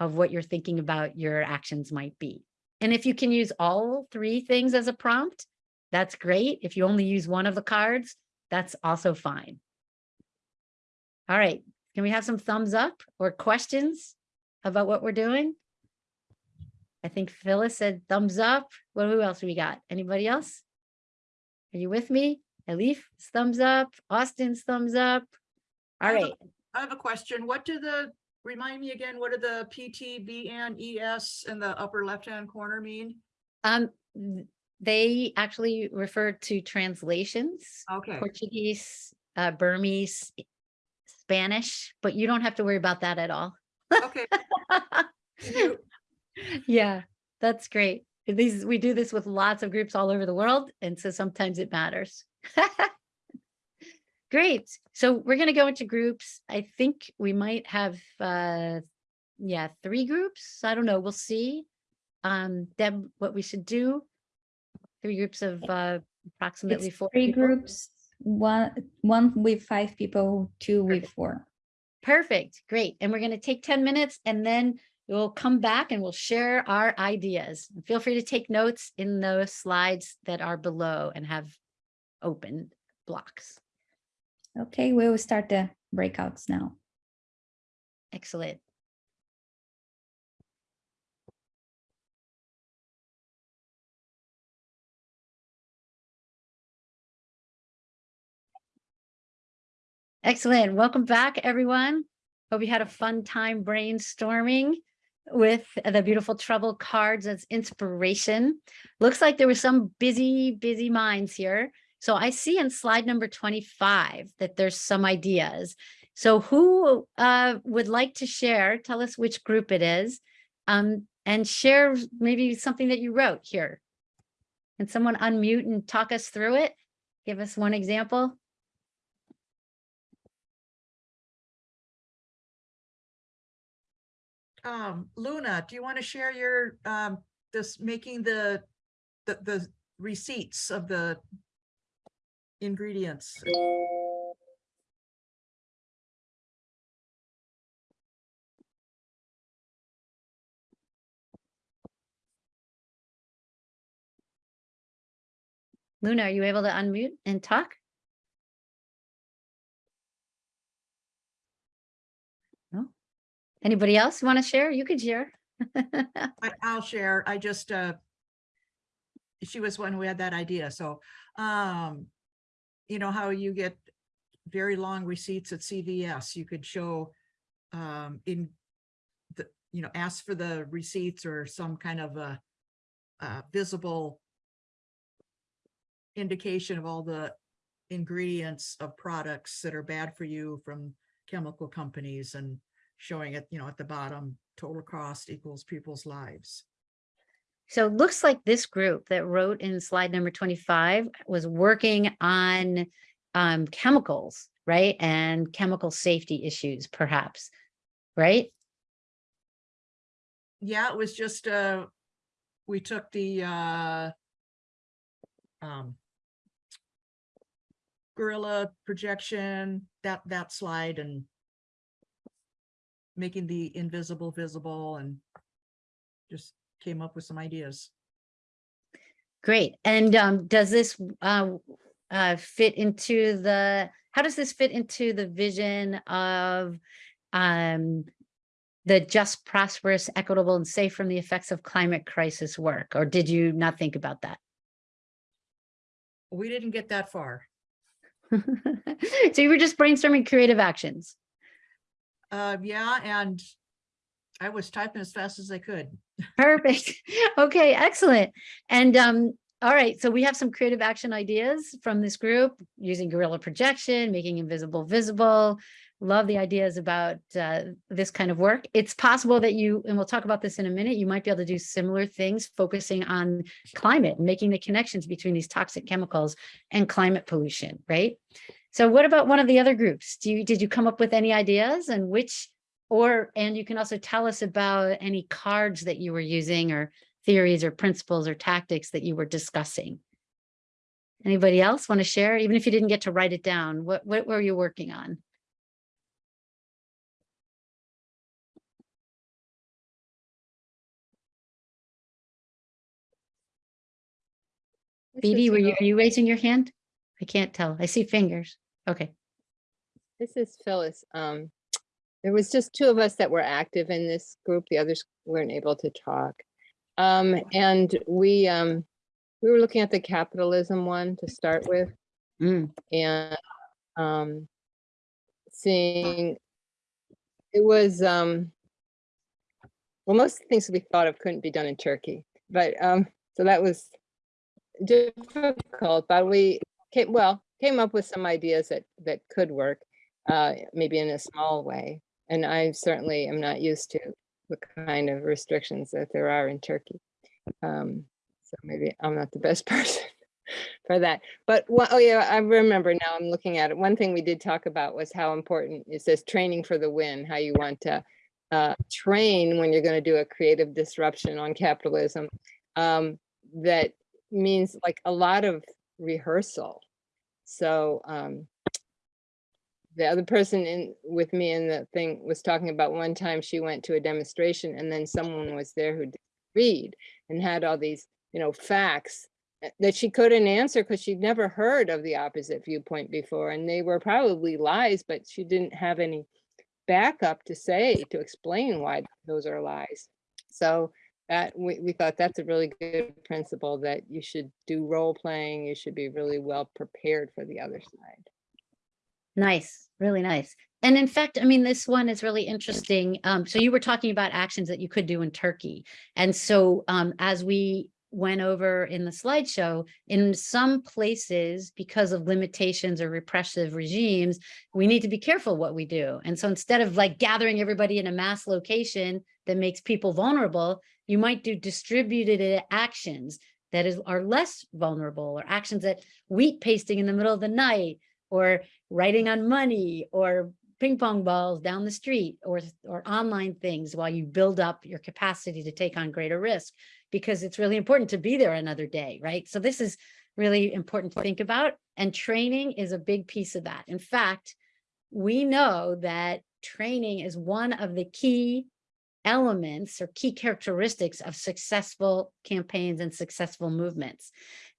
of what you're thinking about your actions might be. And if you can use all three things as a prompt, that's great. If you only use one of the cards, that's also fine. All right, can we have some thumbs up or questions about what we're doing? I think Phyllis said thumbs up. What who else we got? Anybody else? Are you with me? Elif, thumbs up. Austin's thumbs up. All I have a- right. I have a question. What do the, remind me again, what do the PT, BN, ES in the upper left-hand corner mean? Um, they actually refer to translations, Okay, Portuguese, uh, Burmese, Spanish, but you don't have to worry about that at all. okay. Yeah, that's great. These, we do this with lots of groups all over the world, and so sometimes it matters. Great. So we're going to go into groups. I think we might have, uh, yeah, three groups. I don't know. We'll see. Um, Deb, what we should do. Three groups of uh, approximately It's four. three people. groups, one, one with five people, two with four. Perfect. Great. And we're going to take 10 minutes and then we'll come back and we'll share our ideas. Feel free to take notes in those slides that are below and have open blocks. Okay, we will start the breakouts now. Excellent. Excellent. Welcome back, everyone. Hope you had a fun time brainstorming with the beautiful trouble cards as inspiration. Looks like there were some busy, busy minds here. So I see in slide number 25 that there's some ideas. So who uh, would like to share, tell us which group it is, um, and share maybe something that you wrote here. Can someone unmute and talk us through it? Give us one example. Um, Luna, do you want to share your, um, this making the, the, the receipts of the ingredients? Luna, are you able to unmute and talk? No? Anybody else want to share? You could share. I, I'll share. I just, uh, she was one who had that idea. So, um, you know how you get very long receipts at CVS, you could show, um, in the, you know, ask for the receipts or some kind of a, uh, visible indication of all the ingredients of products that are bad for you from chemical companies and showing it, you know, at the bottom, total cost equals people's lives. So it looks like this group that wrote in slide number 25 was working on um, chemicals, right? And chemical safety issues, perhaps, right? Yeah, it was just, uh, we took the, uh, um, guerrilla projection, that, that slide and making the invisible visible and just came up with some ideas. Great. And um, does this uh, uh, fit into the, how does this fit into the vision of um, the just prosperous, equitable and safe from the effects of climate crisis work? Or did you not think about that? We didn't get that far. So you were just brainstorming creative actions. Uh, yeah, and I was typing as fast as I could. Perfect. Okay, excellent. And um, all right, so we have some creative action ideas from this group using guerrilla projection, making invisible visible. Love the ideas about uh, this kind of work. It's possible that you, and we'll talk about this in a minute, you might be able to do similar things focusing on climate, making the connections between these toxic chemicals and climate pollution, right? So what about one of the other groups? Do you, did you come up with any ideas and which, or, and you can also tell us about any cards that you were using or theories or principles or tactics that you were discussing. Anybody else want to share? Even if you didn't get to write it down, what, what were you working on? Phoebe, were you, are you raising your hand? I can't tell. I see fingers. Okay. This is Phyllis. Um, there was just two of us that were active in this group. The others weren't able to talk. Um, and we, um, we were looking at the capitalism one to start with Mm, and, um, seeing, it was, um, well, most things we thought of couldn't be done in Turkey, but, um, so that was difficult, but we came, well, came up with some ideas that, that could work, uh, maybe in a small way. And I certainly am not used to the kind of restrictions that there are in Turkey. Um, so maybe I'm not the best person for that. But one, oh yeah, I remember now I'm looking at it. One thing we did talk about was how important it says training for the win, how you want to uh, train when you're going to do a creative disruption on capitalism. Um, that means like a lot of rehearsal. So um, the other person in with me in the thing was talking about one time she went to a demonstration and then someone was there who read and had all these, you know, facts uh, that she couldn't answer because she'd never heard of the opposite viewpoint before. And they were probably lies, but she didn't have any backup to say, to explain why those are lies. So that we, we thought that's a really good principle that you should do role playing. You should be really well prepared for the other side. Nice, really nice. And in fact, I mean, this one is really interesting. Um, so you were talking about actions that you could do in Turkey. And so um, as we went over in the slideshow, in some places, because of limitations or repressive regimes, we need to be careful what we do. And so instead of like gathering everybody in a mass location that makes people vulnerable, you might do distributed actions that is are less vulnerable or actions that wheat pasting in the middle of the night or writing on money or ping pong balls down the street or, or online things while you build up your capacity to take on greater risk because it's really important to be there another day, right? So this is really important to think about and training is a big piece of that. In fact, we know that training is one of the key elements or key characteristics of successful campaigns and successful movements.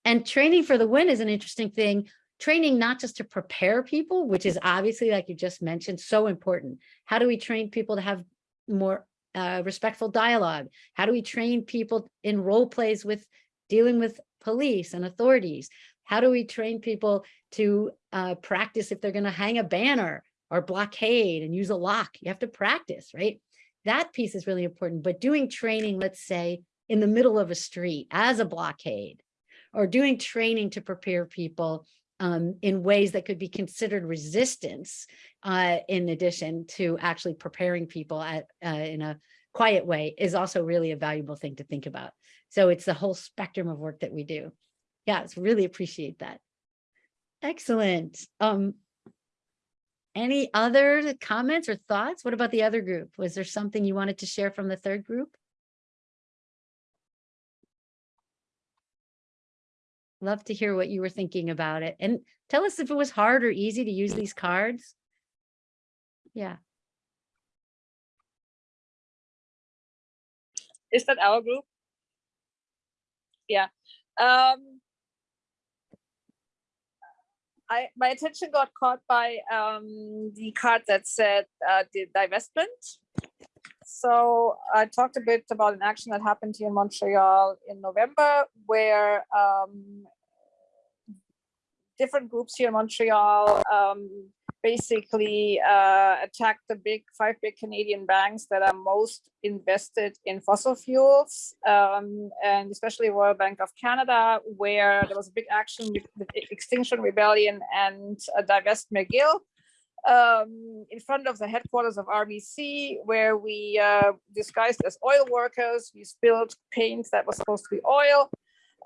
And training for the win is an interesting thing training not just to prepare people, which is obviously, like you just mentioned, so important. How do we train people to have more uh, respectful dialogue? How do we train people in role plays with dealing with police and authorities? How do we train people to uh, practice if they're going to hang a banner or blockade and use a lock? You have to practice, right? That piece is really important. But doing training, let's say, in the middle of a street as a blockade, or doing training to prepare people um, in ways that could be considered resistance, uh, in addition to actually preparing people at, uh, in a quiet way is also really a valuable thing to think about. So it's the whole spectrum of work that we do. Yeah, it's really appreciate that. Excellent. Um, any other comments or thoughts? What about the other group? Was there something you wanted to share from the third group? Love to hear what you were thinking about it. And tell us if it was hard or easy to use these cards. Yeah. Is that our group? Yeah. Um, I my attention got caught by um, the card that said uh, the divestment. So I talked a bit about an action that happened here in Montreal in November, where um, different groups here in Montreal um, basically uh, attacked the big five big Canadian banks that are most invested in fossil fuels, um, and especially Royal Bank of Canada, where there was a big action with, Extinction Rebellion and uh, Divest McGill um, in front of the headquarters of RBC, where we uh, disguised as oil workers. We spilled paint that was supposed to be oil.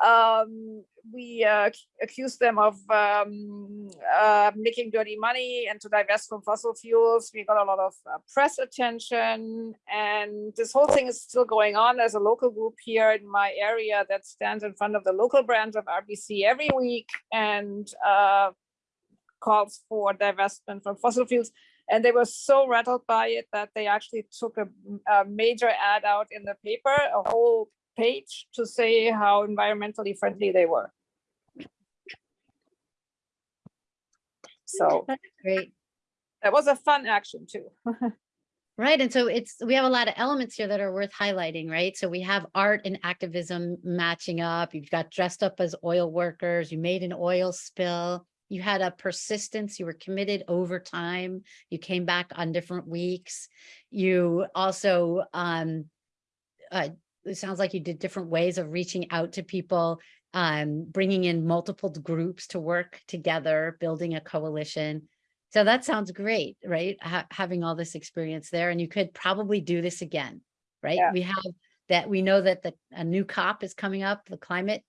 Um, we uh, accused them of um, uh, making dirty money and to divest from fossil fuels. We got a lot of uh, press attention and this whole thing is still going on. There's a local group here in my area that stands in front of the local branch of RBC every week and uh, calls for divestment from fossil fuels. And they were so rattled by it that they actually took a, a major ad out in the paper, a whole page to say how environmentally friendly they were. So That's great. that was a fun action too. Right. And so it's, we have a lot of elements here that are worth highlighting, right? So we have art and activism matching up. You've got dressed up as oil workers. You made an oil spill. You had a persistence. You were committed over time. You came back on different weeks. You also, um, uh, it sounds like you did different ways of reaching out to people, um, bringing in multiple groups to work together, building a coalition. So that sounds great, right? Ha having all this experience there and you could probably do this again, right? Yeah. We have that, we know that the, a new COP is coming up, the climate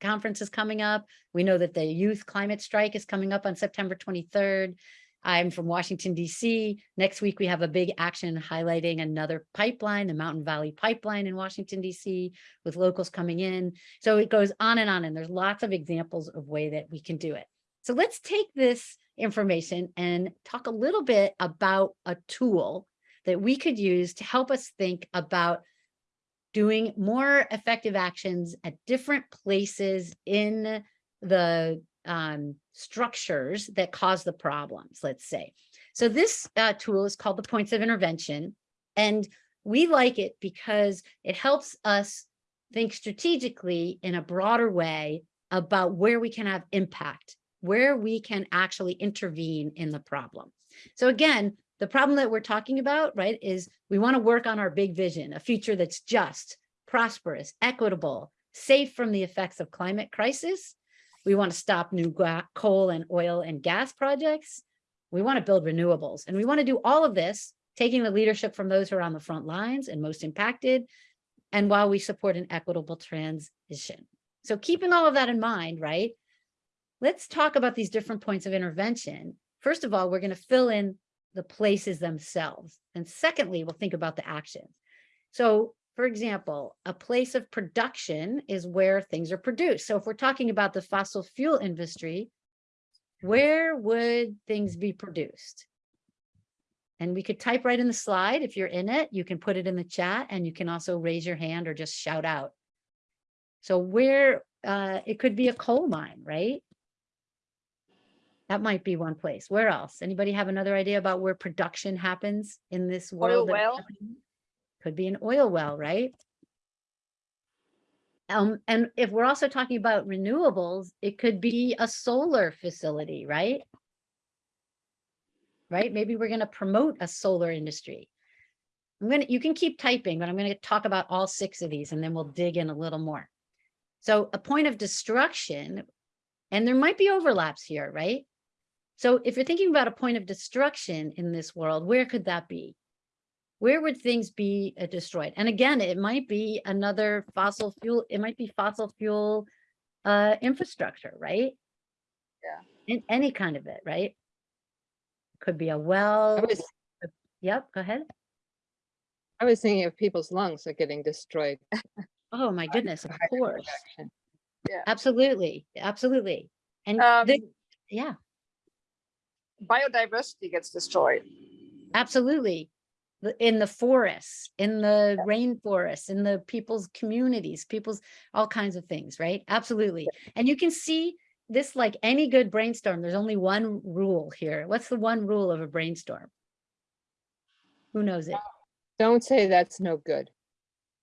conference is coming up. We know that the youth climate strike is coming up on September 23rd. I'm from Washington, DC. Next week, we have a big action highlighting another pipeline, the Mountain Valley Pipeline in Washington, DC, with locals coming in. So it goes on and on, and there's lots of examples of way that we can do it. So let's take this information and talk a little bit about a tool that we could use to help us think about doing more effective actions at different places in the um, structures that cause the problems, let's say. So this uh, tool is called the points of intervention. And we like it because it helps us think strategically in a broader way about where we can have impact, where we can actually intervene in the problem. So again, the problem that we're talking about, right, is we want to work on our big vision, a future that's just, prosperous, equitable, safe from the effects of climate crisis. We want to stop new coal and oil and gas projects. We want to build renewables and we want to do all of this, taking the leadership from those who are on the front lines and most impacted. And while we support an equitable transition. So keeping all of that in mind, right? Let's talk about these different points of intervention. First of all, we're going to fill in the places themselves. And secondly, we'll think about the actions. So for example, a place of production is where things are produced. So if we're talking about the fossil fuel industry, where would things be produced? And we could type right in the slide. If you're in it, you can put it in the chat and you can also raise your hand or just shout out. So where, uh, it could be a coal mine, right? That might be one place. Where else? Anybody have another idea about where production happens in this world? it's well. Could be an oil well, right? Um, and if we're also talking about renewables, it could be a solar facility, right? Right? Maybe we're going to promote a solar industry. I'm going to, you can keep typing, but I'm going to talk about all six of these and then we'll dig in a little more. So a point of destruction, and there might be overlaps here, right? So if you're thinking about a point of destruction in this world, where could that be? Where would things be uh, destroyed? And again, it might be another fossil fuel, it might be fossil fuel uh, infrastructure, right? Yeah. In any kind of it, right? Could be a well. Was, Yep, go ahead. I was thinking of people's lungs are getting destroyed. Oh, my goodness, of course. production. Absolutely, absolutely. And Um, yeah, biodiversity gets destroyed. absolutely. In the forests, in the rainforests, in the people's communities, people's, all kinds of things, right? Absolutely. And you can see this like any good brainstorm, there's only one rule here. What's the one rule of a brainstorm? Who knows it? Don't say that's no good.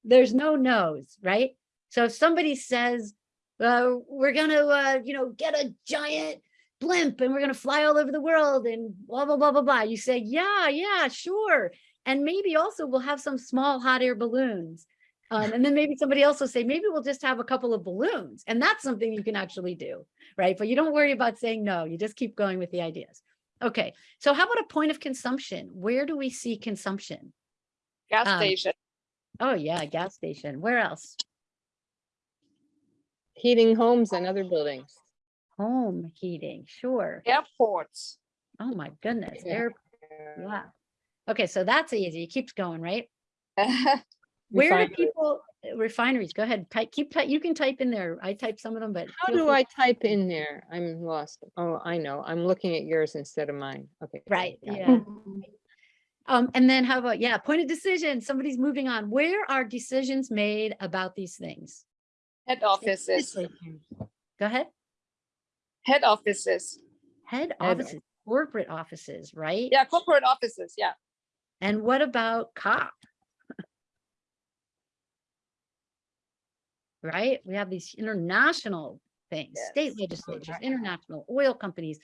there's no no's, right? So if somebody says, uh, we're gonna, uh, you know, get a giant blimp and we're gonna fly all over the world and blah, blah, blah, blah, blah, you say, yeah, yeah, sure. And maybe also we'll have some small hot air balloons. Um, and then maybe somebody else will say, maybe we'll just have a couple of balloons. And that's something you can actually do, right? But you don't worry about saying no, you just keep going with the ideas. Okay, so how about a point of consumption? Where do we see consumption? Gas Um, station. Oh yeah, gas station. Where else? Heating homes and other buildings. Home heating, sure. Airports. Oh my goodness, Yeah. air, yeah. Okay, so that's easy. It keeps going, right? Where do people, refineries, go ahead, type, keep, type. you can type in there. I type some of them, but. How do free- I type in there? I'm lost. Oh, I know. I'm looking at yours instead of mine. Okay. Right, yeah. Um, and then how about, yeah, point of decision, somebody's moving on. Where are decisions made about these things? Head offices. Go ahead. Head offices. Head Head offices, corporate offices, right? Yeah, corporate offices. Yeah. And what about COP? Right? We have these international things, state legislatures, international oil companies.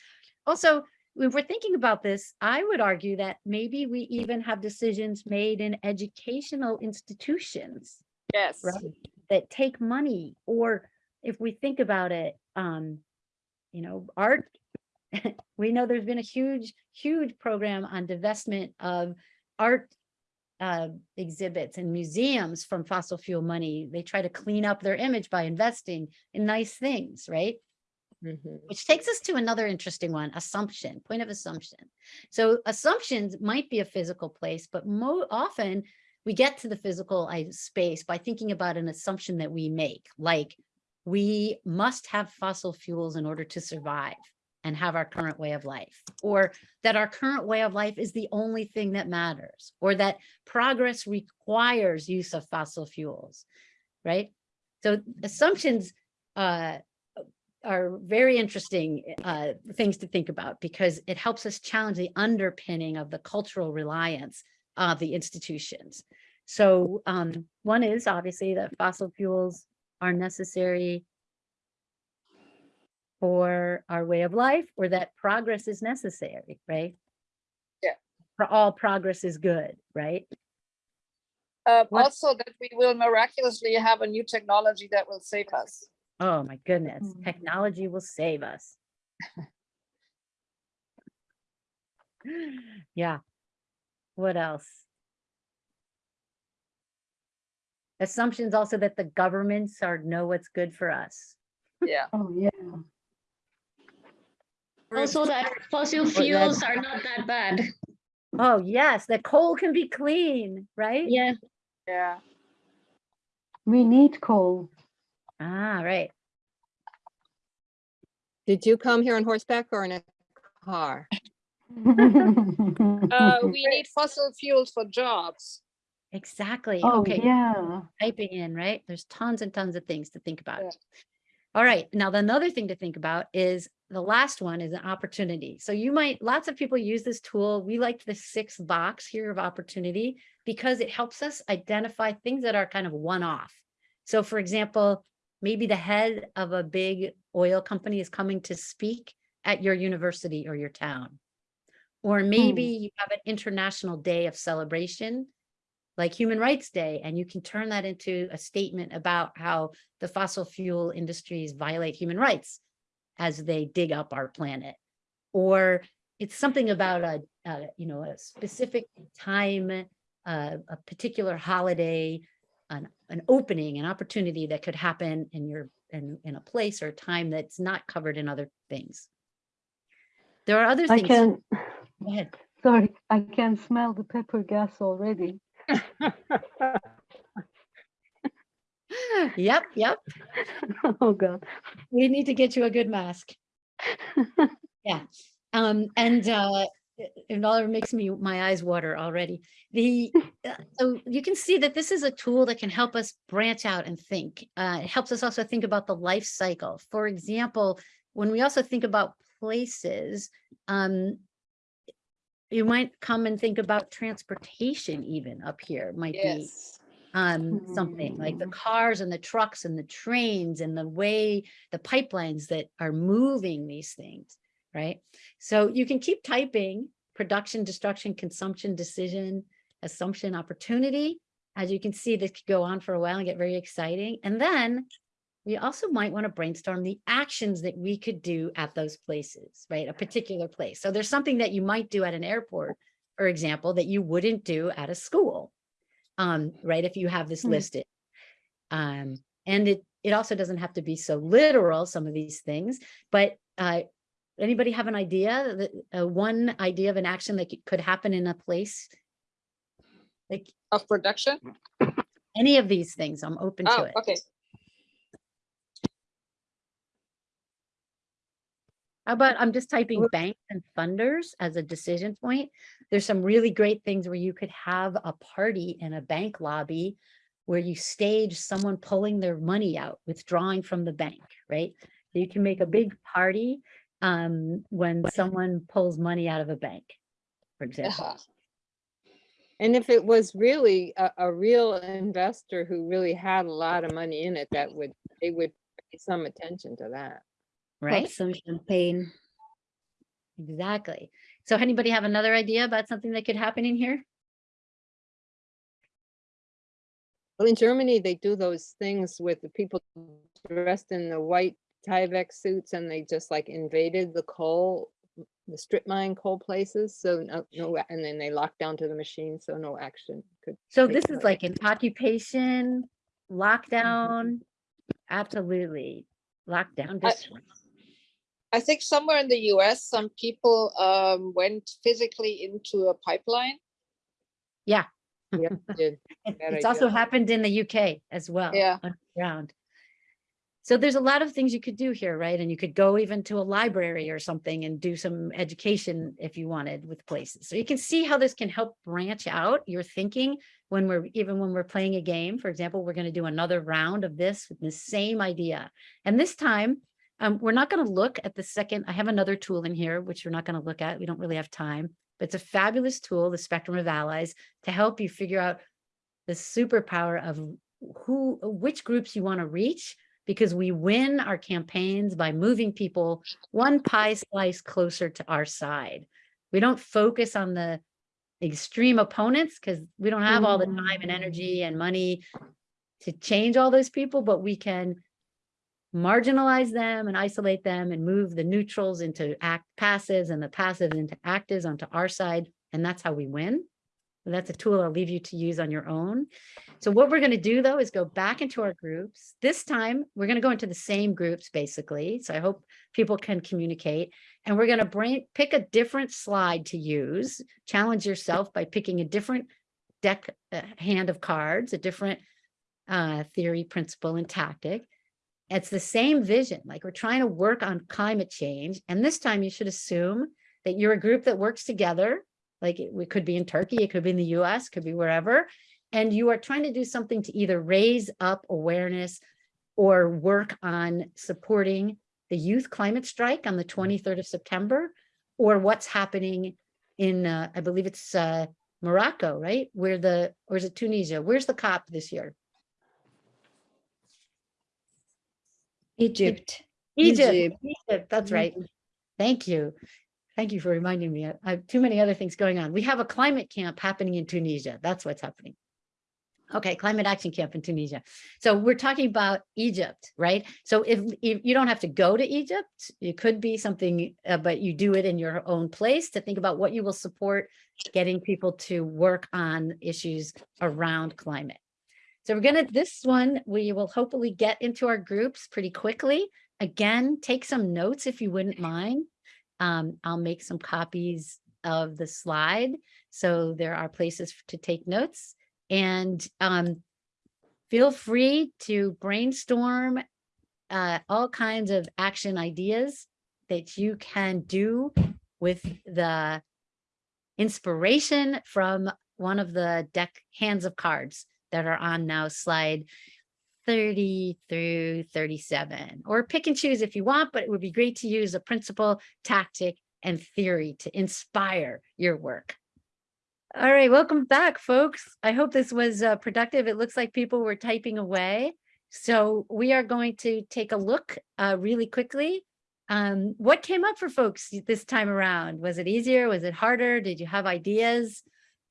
Also, when we're thinking about this, I would argue that maybe we even have decisions made in educational institutions Yes. right? That take money, or if we think about it, um, you know, art. We know there's been a huge, huge program on divestment of art uh, exhibits and museums from fossil fuel money. They try to clean up their image by investing in nice things, right? Mhm. Which takes us to another interesting one, assumption, point of assumption. So assumptions might be a physical place, but more often we get to the physical space by thinking about an assumption that we make, like we must have fossil fuels in order to survive. and have our current way of life, or that our current way of life is the only thing that matters, or that progress requires use of fossil fuels, right? So assumptions uh, are very interesting uh, things to think about because it helps us challenge the underpinning of the cultural reliance of the institutions. So um, one is obviously that fossil fuels are necessary for our way of life or that progress is necessary, right? Yeah. For all progress is good, right? Uh, also that we will miraculously have a new technology that will save us. Oh my goodness, Mm. technology will save us. Yeah. What else? Assumptions also that the governments are know what's good for us. Yeah. Oh, yeah. Also that fossil fuels are not that bad. Oh, yes, that coal can be clean, right? Yeah. Yeah. We need coal. Ah, right. Did you come here on horseback or in a car? Uh, we need fossil fuels for jobs. Exactly. Oh, Okay. yeah. typing in, right? There's tons and tons of things to think about. Yeah. All right, now the another thing to think about is the last one is an opportunity. So you might, lots of people use this tool. We like the sixth box here of opportunity because it helps us identify things that are kind of one-off. So for example, maybe the head of a big oil company is coming to speak at your university or your town. Or maybe hmm. you have an international day of celebration like Human Rights Day, and you can turn that into a statement about how the fossil fuel industries violate human rights as they dig up our planet. Or it's something about a, a you know, a specific time, uh, a particular holiday, an, an opening, an opportunity that could happen in your, in, in a place or time that's not covered in other things. There are other things. I can, Go ahead. sorry, I can smell the pepper gas already. Yep, yep. Oh, God. We need to get you a good mask. Yeah, um, and, uh, it all makes me, my eyes water already. The, uh, so you can see that this is a tool that can help us branch out and think. Uh, it helps us also think about the life cycle. For example, when we also think about places, um, you might come and think about transportation even up here might be um, something like the Mm. cars and the trucks and the trains and the way the pipelines that are moving these things, right? So you can keep typing production, destruction, consumption, decision, assumption, opportunity. As you can see, this could go on for a while and get very exciting. And then we also might want to brainstorm the actions that we could do at those places, right? A particular place. So there's something that you might do at an airport, for example, that you wouldn't do at a school um, right? If you have this Hmm. listed. Um, and it, it also doesn't have to be so literal, some of these things, but, uh, anybody have an idea that, uh, one idea of an action that could- happen in a place? Like Of production? any of these things, I'm open to Oh, it. okay. How about I'm just typing banks and funders as a decision point? There's some really great things where you could have a party in a bank lobby where you stage someone pulling their money out, withdrawing from the bank, right? So You can make a big party um, when someone pulls money out of a bank, for example. Uh-huh. And if it was really a, a real investor who really had a lot of money in it, that would, they would pay some attention to that. Pop Right? some champagne. Exactly. So anybody have another idea about something that could happen in here? Well, in Germany, they do those things with the people dressed in the white Tyvek suits and they just like invaded the coal, the strip mine coal places. So no, no, and then they locked down to the machine, so no action could. So this is like an occupation, lockdown, mm-hmm. absolutely, lockdown. I- district. I think somewhere in the US, some people um, went physically into a pipeline. Yeah. It- It's also happened in the UK as well. Yeah. Underground. So there's a lot of things you could do here, right? And you could go even to a library or something and do some education if you wanted with places. So you can see how this can help branch out your thinking when we're, even when we're playing a game. For example, we're going to do another round of this with the same idea. And this time, um, we're not going to look at the second, I have another tool in here, which we're not going to look at. We don't really have time, but it's a fabulous tool, the Spectrum of Allies, to help you figure out the superpower of who, which groups you want to reach because we win our campaigns by moving people one pie slice closer to our side. We don't focus on the extreme opponents because we don't have all the time and energy and money to change all those people, but we can marginalize them and isolate them and move the neutrals into act passives and the passives into actives onto our side. And that's how we win. That's a tool I'll leave you to use on your own. So what we're going to do though is go back into our groups. This time we're going to go into the same groups basically. So I hope people can communicate and we're going to bring pick a different slide to use. Challenge yourself by picking a different deck uh, hand of cards, a different uh, theory, principle, and tactic. It's the same vision, like we're trying to work on climate change. And this time you should assume that you're a group that works together like it, it could be in Turkey, it could be in the US, could be wherever. And you are trying to do something to either raise up awareness or work on supporting the youth climate strike on the 23rd of September, or what's happening in, uh, I believe it's uh, Morocco, right? Where the, or is it Tunisia? Where's the COP this year? Egypt. Egypt, Egypt. Egypt, that's right. Thank you. Thank you for reminding me. I have too many other things going on. We have a climate camp happening in Tunisia. That's what's happening. Okay, climate action camp in Tunisia. So we're talking about Egypt, right? So if, if you don't have to go to Egypt, it could be something, uh, but you do it in your own place to think about what you will support getting people to work on issues around climate. So we're gonna, this one, we will hopefully get into our groups pretty quickly. Again, take some notes if you wouldn't mind. Um, I'll make some copies of the slide. So there are places to take notes and um, feel free to brainstorm uh, all kinds of action ideas that you can do with the inspiration from one of the deck hands of cards that are on now slide 30 through 37 or pick and choose if you want, but it would be great to use a principle, tactic, and theory to inspire your work. All right, welcome back, folks. I hope this was uh, productive. It looks like people were typing away. So we are going to take a look uh, really quickly. Um, what came up for folks this time around? Was it easier? Was it harder? Did you have ideas?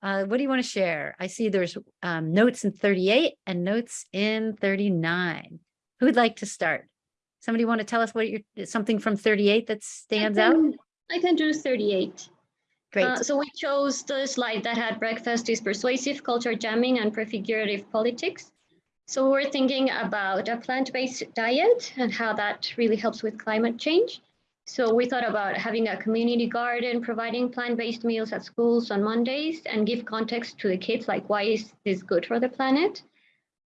Uh, what do you want to share? I see there's um, notes in 38 and notes in 39. Who would like to start? Somebody want to tell us what you're, something from 38 that stands out? can- I can do 38. Great. Uh, so we chose the slide that had breakfast is persuasive, culture jamming, and prefigurative politics. So we're thinking about a plant-based diet and how that really helps with climate change. So we thought about having a community garden, providing plant-based meals at schools on Mondays, and give context to the kids, like why is this good for the planet?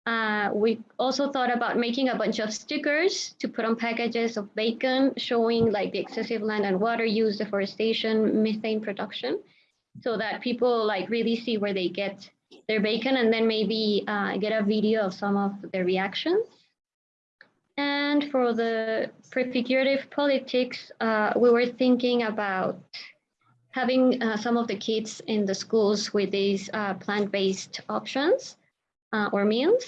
Uh, we also thought about making a bunch of stickers to put on packages of bacon, showing like the excessive land and water use, deforestation, methane production, so that people like really see where they get their bacon and then maybe uh, get a video of some of their reactions. And for the prefigurative politics, uh, we were thinking about having uh, some of the kids in the schools with these uh, plant-based options uh, or meals,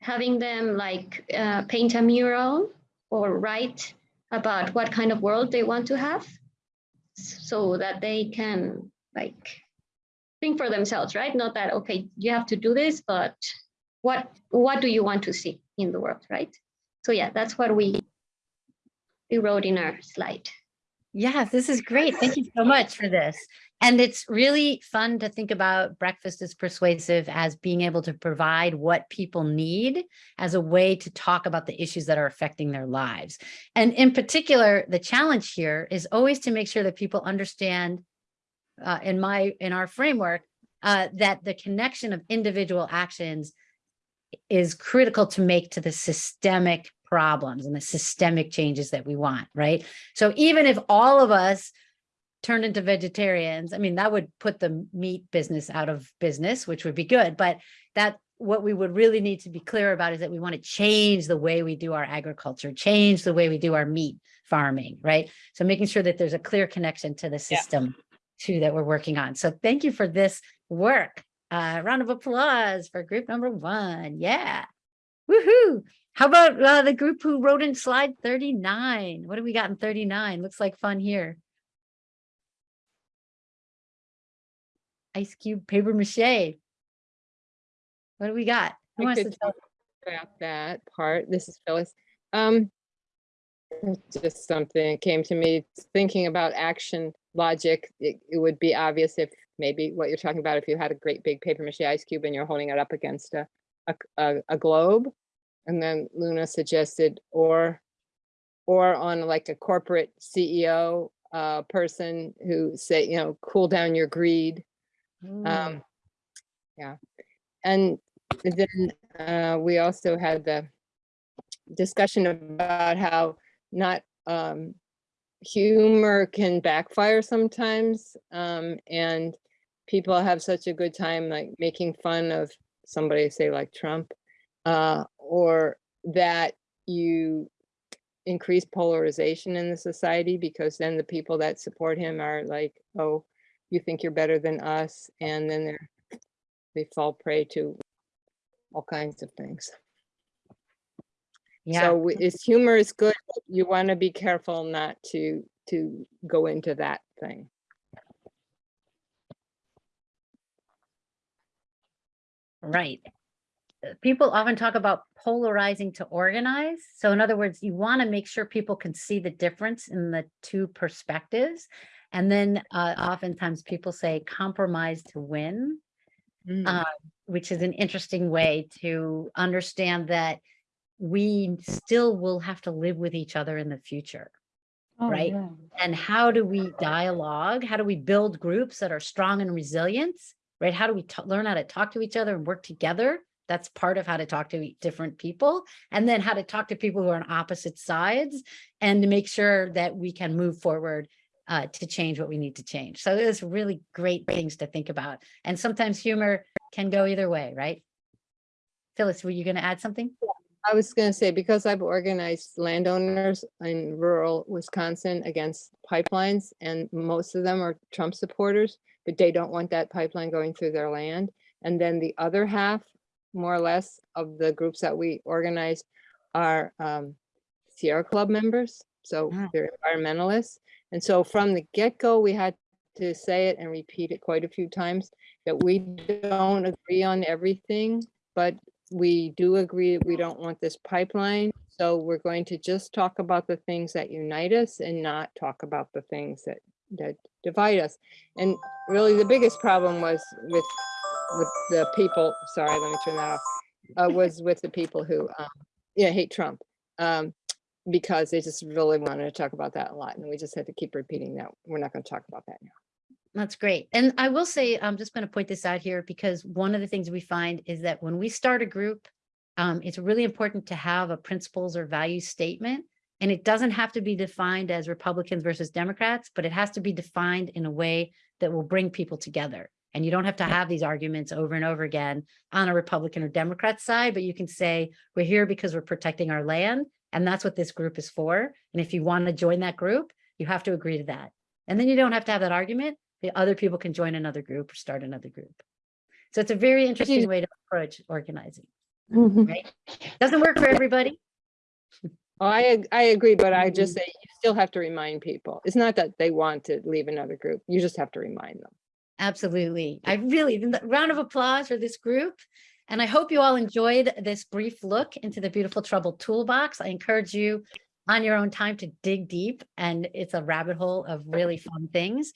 having them like uh, paint a mural or write about what kind of world they want to have so that they can like think for themselves, right? Not that, okay, you have to do this, but what, what do you want to see in the world, right? So yeah, that's what we, we wrote in our slide. Yeah, this is great. Thank you so much for this. And it's really fun to think about breakfast as persuasive as being able to provide what people need as a way to talk about the issues that are affecting their lives. And in particular, the challenge here is always to make sure that people understand uh, in my, in our framework, uh, that the connection of individual actions is critical to make to the systemic problems and the systemic changes that we want, right? So even if all of us turned into vegetarians, I mean, that would put the meat business out of business, which would be good. But that what we would really need to be clear about is that we want to change the way we do our agriculture, change the way we do our meat farming, right? So making sure that there's a clear connection to the system too that we're working on. So thank you for this work. Uh, round of applause for group number one. Yeah. Woohoo. How about uh, the group who wrote in slide 39? What do we got in 39? Looks like fun here. Ice cube paper mache. What do we got? Who I wants to tell? talk about that part. This is Phyllis. Um, just something came to me thinking about action logic. It, it would be obvious if maybe what you're talking about, if you had a great big paper mache ice cube and you're holding it up against a, a, a globe. And then Luna suggested, or, or on like a corporate CEO uh, person who say, you know, cool down your greed. Ooh, Um, yeah, and then uh, we also had the discussion about how not um, humor can backfire sometimes, um, and people have such a good time like making fun of somebody, say like Trump, uh, or that you increase polarization in the society because then the people that support him are like, oh, you think you're better than us, and then they're they fall prey to all kinds of things. Yeah, So it's humor is good. You want to be careful not to to go into that thing. right. People often talk about polarizing to organize. So in other words, you want to make sure people can see the difference in the two perspectives. And then uh, oftentimes people say compromise to win. Mm. uh, which is an interesting way to understand that we still will have to live with each other in the future. Oh, right? yeah. And how do we dialogue? How do we build groups that are strong and resilient? Right? How do we learn how to talk to each other and work together? That's part of how to talk to different people. And then how to talk to people who are on opposite sides and to make sure that we can move forward uh, to change what we need to change. So there's really great things to think about. And sometimes humor can go either way, right? Phyllis, were you going to add something? I was going to say, because I've organized landowners in rural Wisconsin against pipelines, and most of them are Trump supporters, but they don't want that pipeline going through their land. And then the other half, more or less, of the groups that we organized are um, Sierra Club members, so Mm. they're environmentalists. And so from the get-go, we had to say it and repeat it quite a few times, that we don't agree on everything, but we do agree that we don't want this pipeline. So we're going to just talk about the things that unite us and not talk about the things that that divide us. And really the biggest problem was with with the people, sorry, let me turn that off, uh, was with the people who um, yeah, hate Trump. Um, because they just really wanted to talk about that a lot. And we just had to keep repeating that. We're not going to talk about that now. That's great. And I will say, I'm just going to point this out here because one of the things we find is that when we start a group, um, it's really important to have a principles or value statement. And it doesn't have to be defined as Republicans versus Democrats, but it has to be defined in a way that will bring people together. And you don't have to have these arguments over and over again on a Republican or Democrat side, but you can say, we're here because we're protecting our land. And that's what this group is for. And if you want to join that group, you have to agree to that. And then you don't have to have that argument. The other people can join another group or start another group. So it's a very interesting way to approach organizing. Right? Doesn't work for everybody. Oh, I, I agree, but I just Mm-hmm. say you still have to remind people. It's not that they want to leave another group. You just have to remind them. Absolutely. I really, round of applause for this group. And I hope you all enjoyed this brief look into the Beautiful Trouble Toolbox. I encourage you on your own time to dig deep and it's a rabbit hole of really fun things.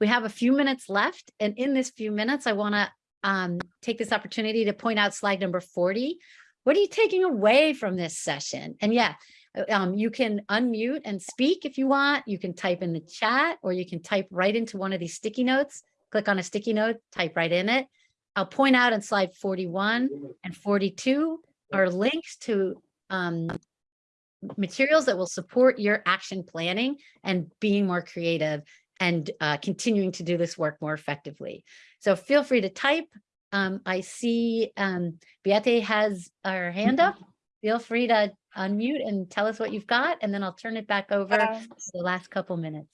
We have a few minutes left and in this few minutes, I want to um, take this opportunity to point out slide number 40. What are you taking away from this session? And yeah, uh, um, you can unmute and speak if you want. You can type in the chat or you can type right into one of these sticky notes click on a sticky note, type right in it. I'll point out in slide 41 and 42 are links to um, materials that will support your action planning and being more creative and uh, continuing to do this work more effectively. So feel free to type. Um, I see um, Beate has her hand up. Feel free to unmute and tell us what you've got, and then I'll turn it back over Um, for the last couple minutes.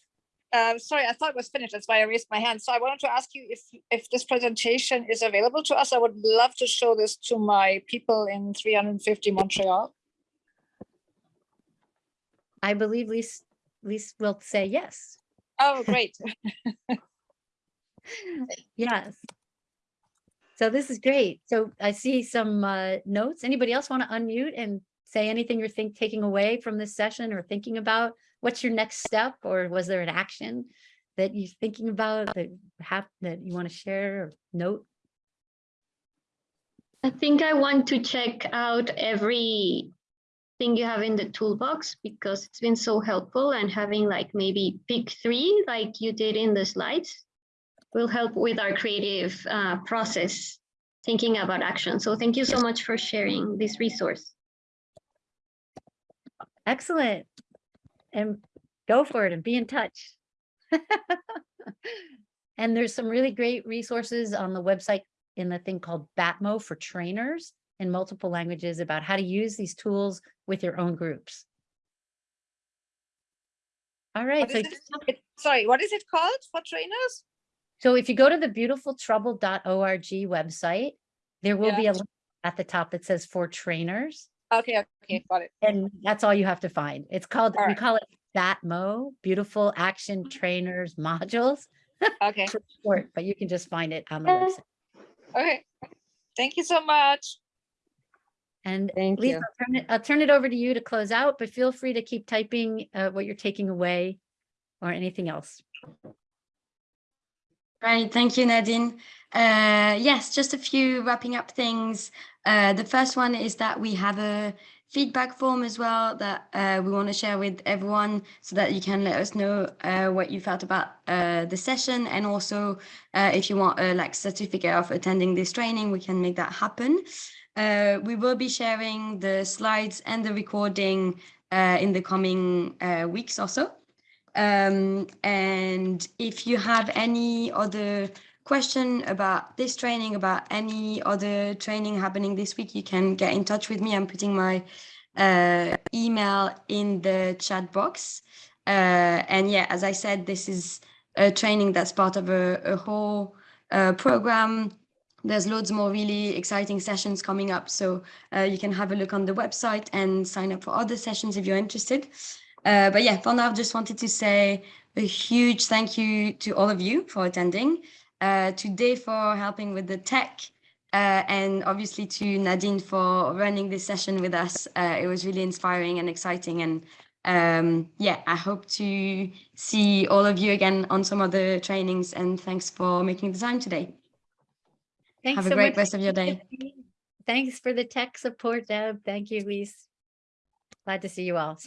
Uh, sorry, I thought it was finished. That's why I raised my hand. So I wanted to ask you if, if this presentation is available to us. I would love to show this to my people in 350 Montreal. I believe Lise, Lise will say yes. Oh, great. Yes. So this is great. So I see some uh, notes. Anybody else want to unmute and say anything you're think taking away from this session or thinking about? What's your next step or was there an action that you're thinking about that have that you want to share or note? I think I want to check out every thing you have in the toolbox because it's been so helpful and having like maybe pick three like you did in the slides will help with our creative uh, process thinking about action. So thank you so much for sharing this resource. Excellent. And go for it and be in touch. And there's some really great resources on the website in the thing called Batmo for trainers in multiple languages about how to use these tools with your own groups. All right, so? It- Sorry, what is it called for trainers? so if you go to the beautifultrouble.org website, there will Yeah. be a link at the top that says for trainers. Okay, okay, got it. And that's all you have to find. It's called, All we call it Batmo, Beautiful Action Trainers Modules. Okay, short, but you can just find it on the website. okay. Thank you so much. And Thank Lisa, you. I'll turn it, I'll turn it over to you to close out, but feel free to keep typing uh, what you're taking away or anything else. Right, thank you, Nadine. Uh, yes, just a few wrapping up things. Uh, the first one is that we have a feedback form as well that uh, we want to share with everyone so that you can let us know uh, what you felt about uh, the session and also uh, if you want a like certificate of attending this training, we can make that happen. Uh, we will be sharing the slides and the recording uh, in the coming weeks or so. Um, and if you have any other question about this training, about any other training happening this week, you can get in touch with me. I'm putting my uh, email in the chat box. Uh, and yeah, as I said, this is a training that's part of a, a whole uh, program. There's loads more really exciting sessions coming up. So uh, you can have a look on the website and sign up for other sessions if you're interested. Uh, but yeah, for now, just wanted to say a huge thank you to all of you for attending, uh, to Dave for helping with the tech, uh, and obviously to Nadine for running this session with us. Uh, it was really inspiring and exciting. And um, yeah, I hope to see all of you again on some other trainings. And thanks for making the time today. Thanks Have a so great much, rest of your day. Thanks for the tech support, Deb. Thank you, Lise. Glad to see you all. See you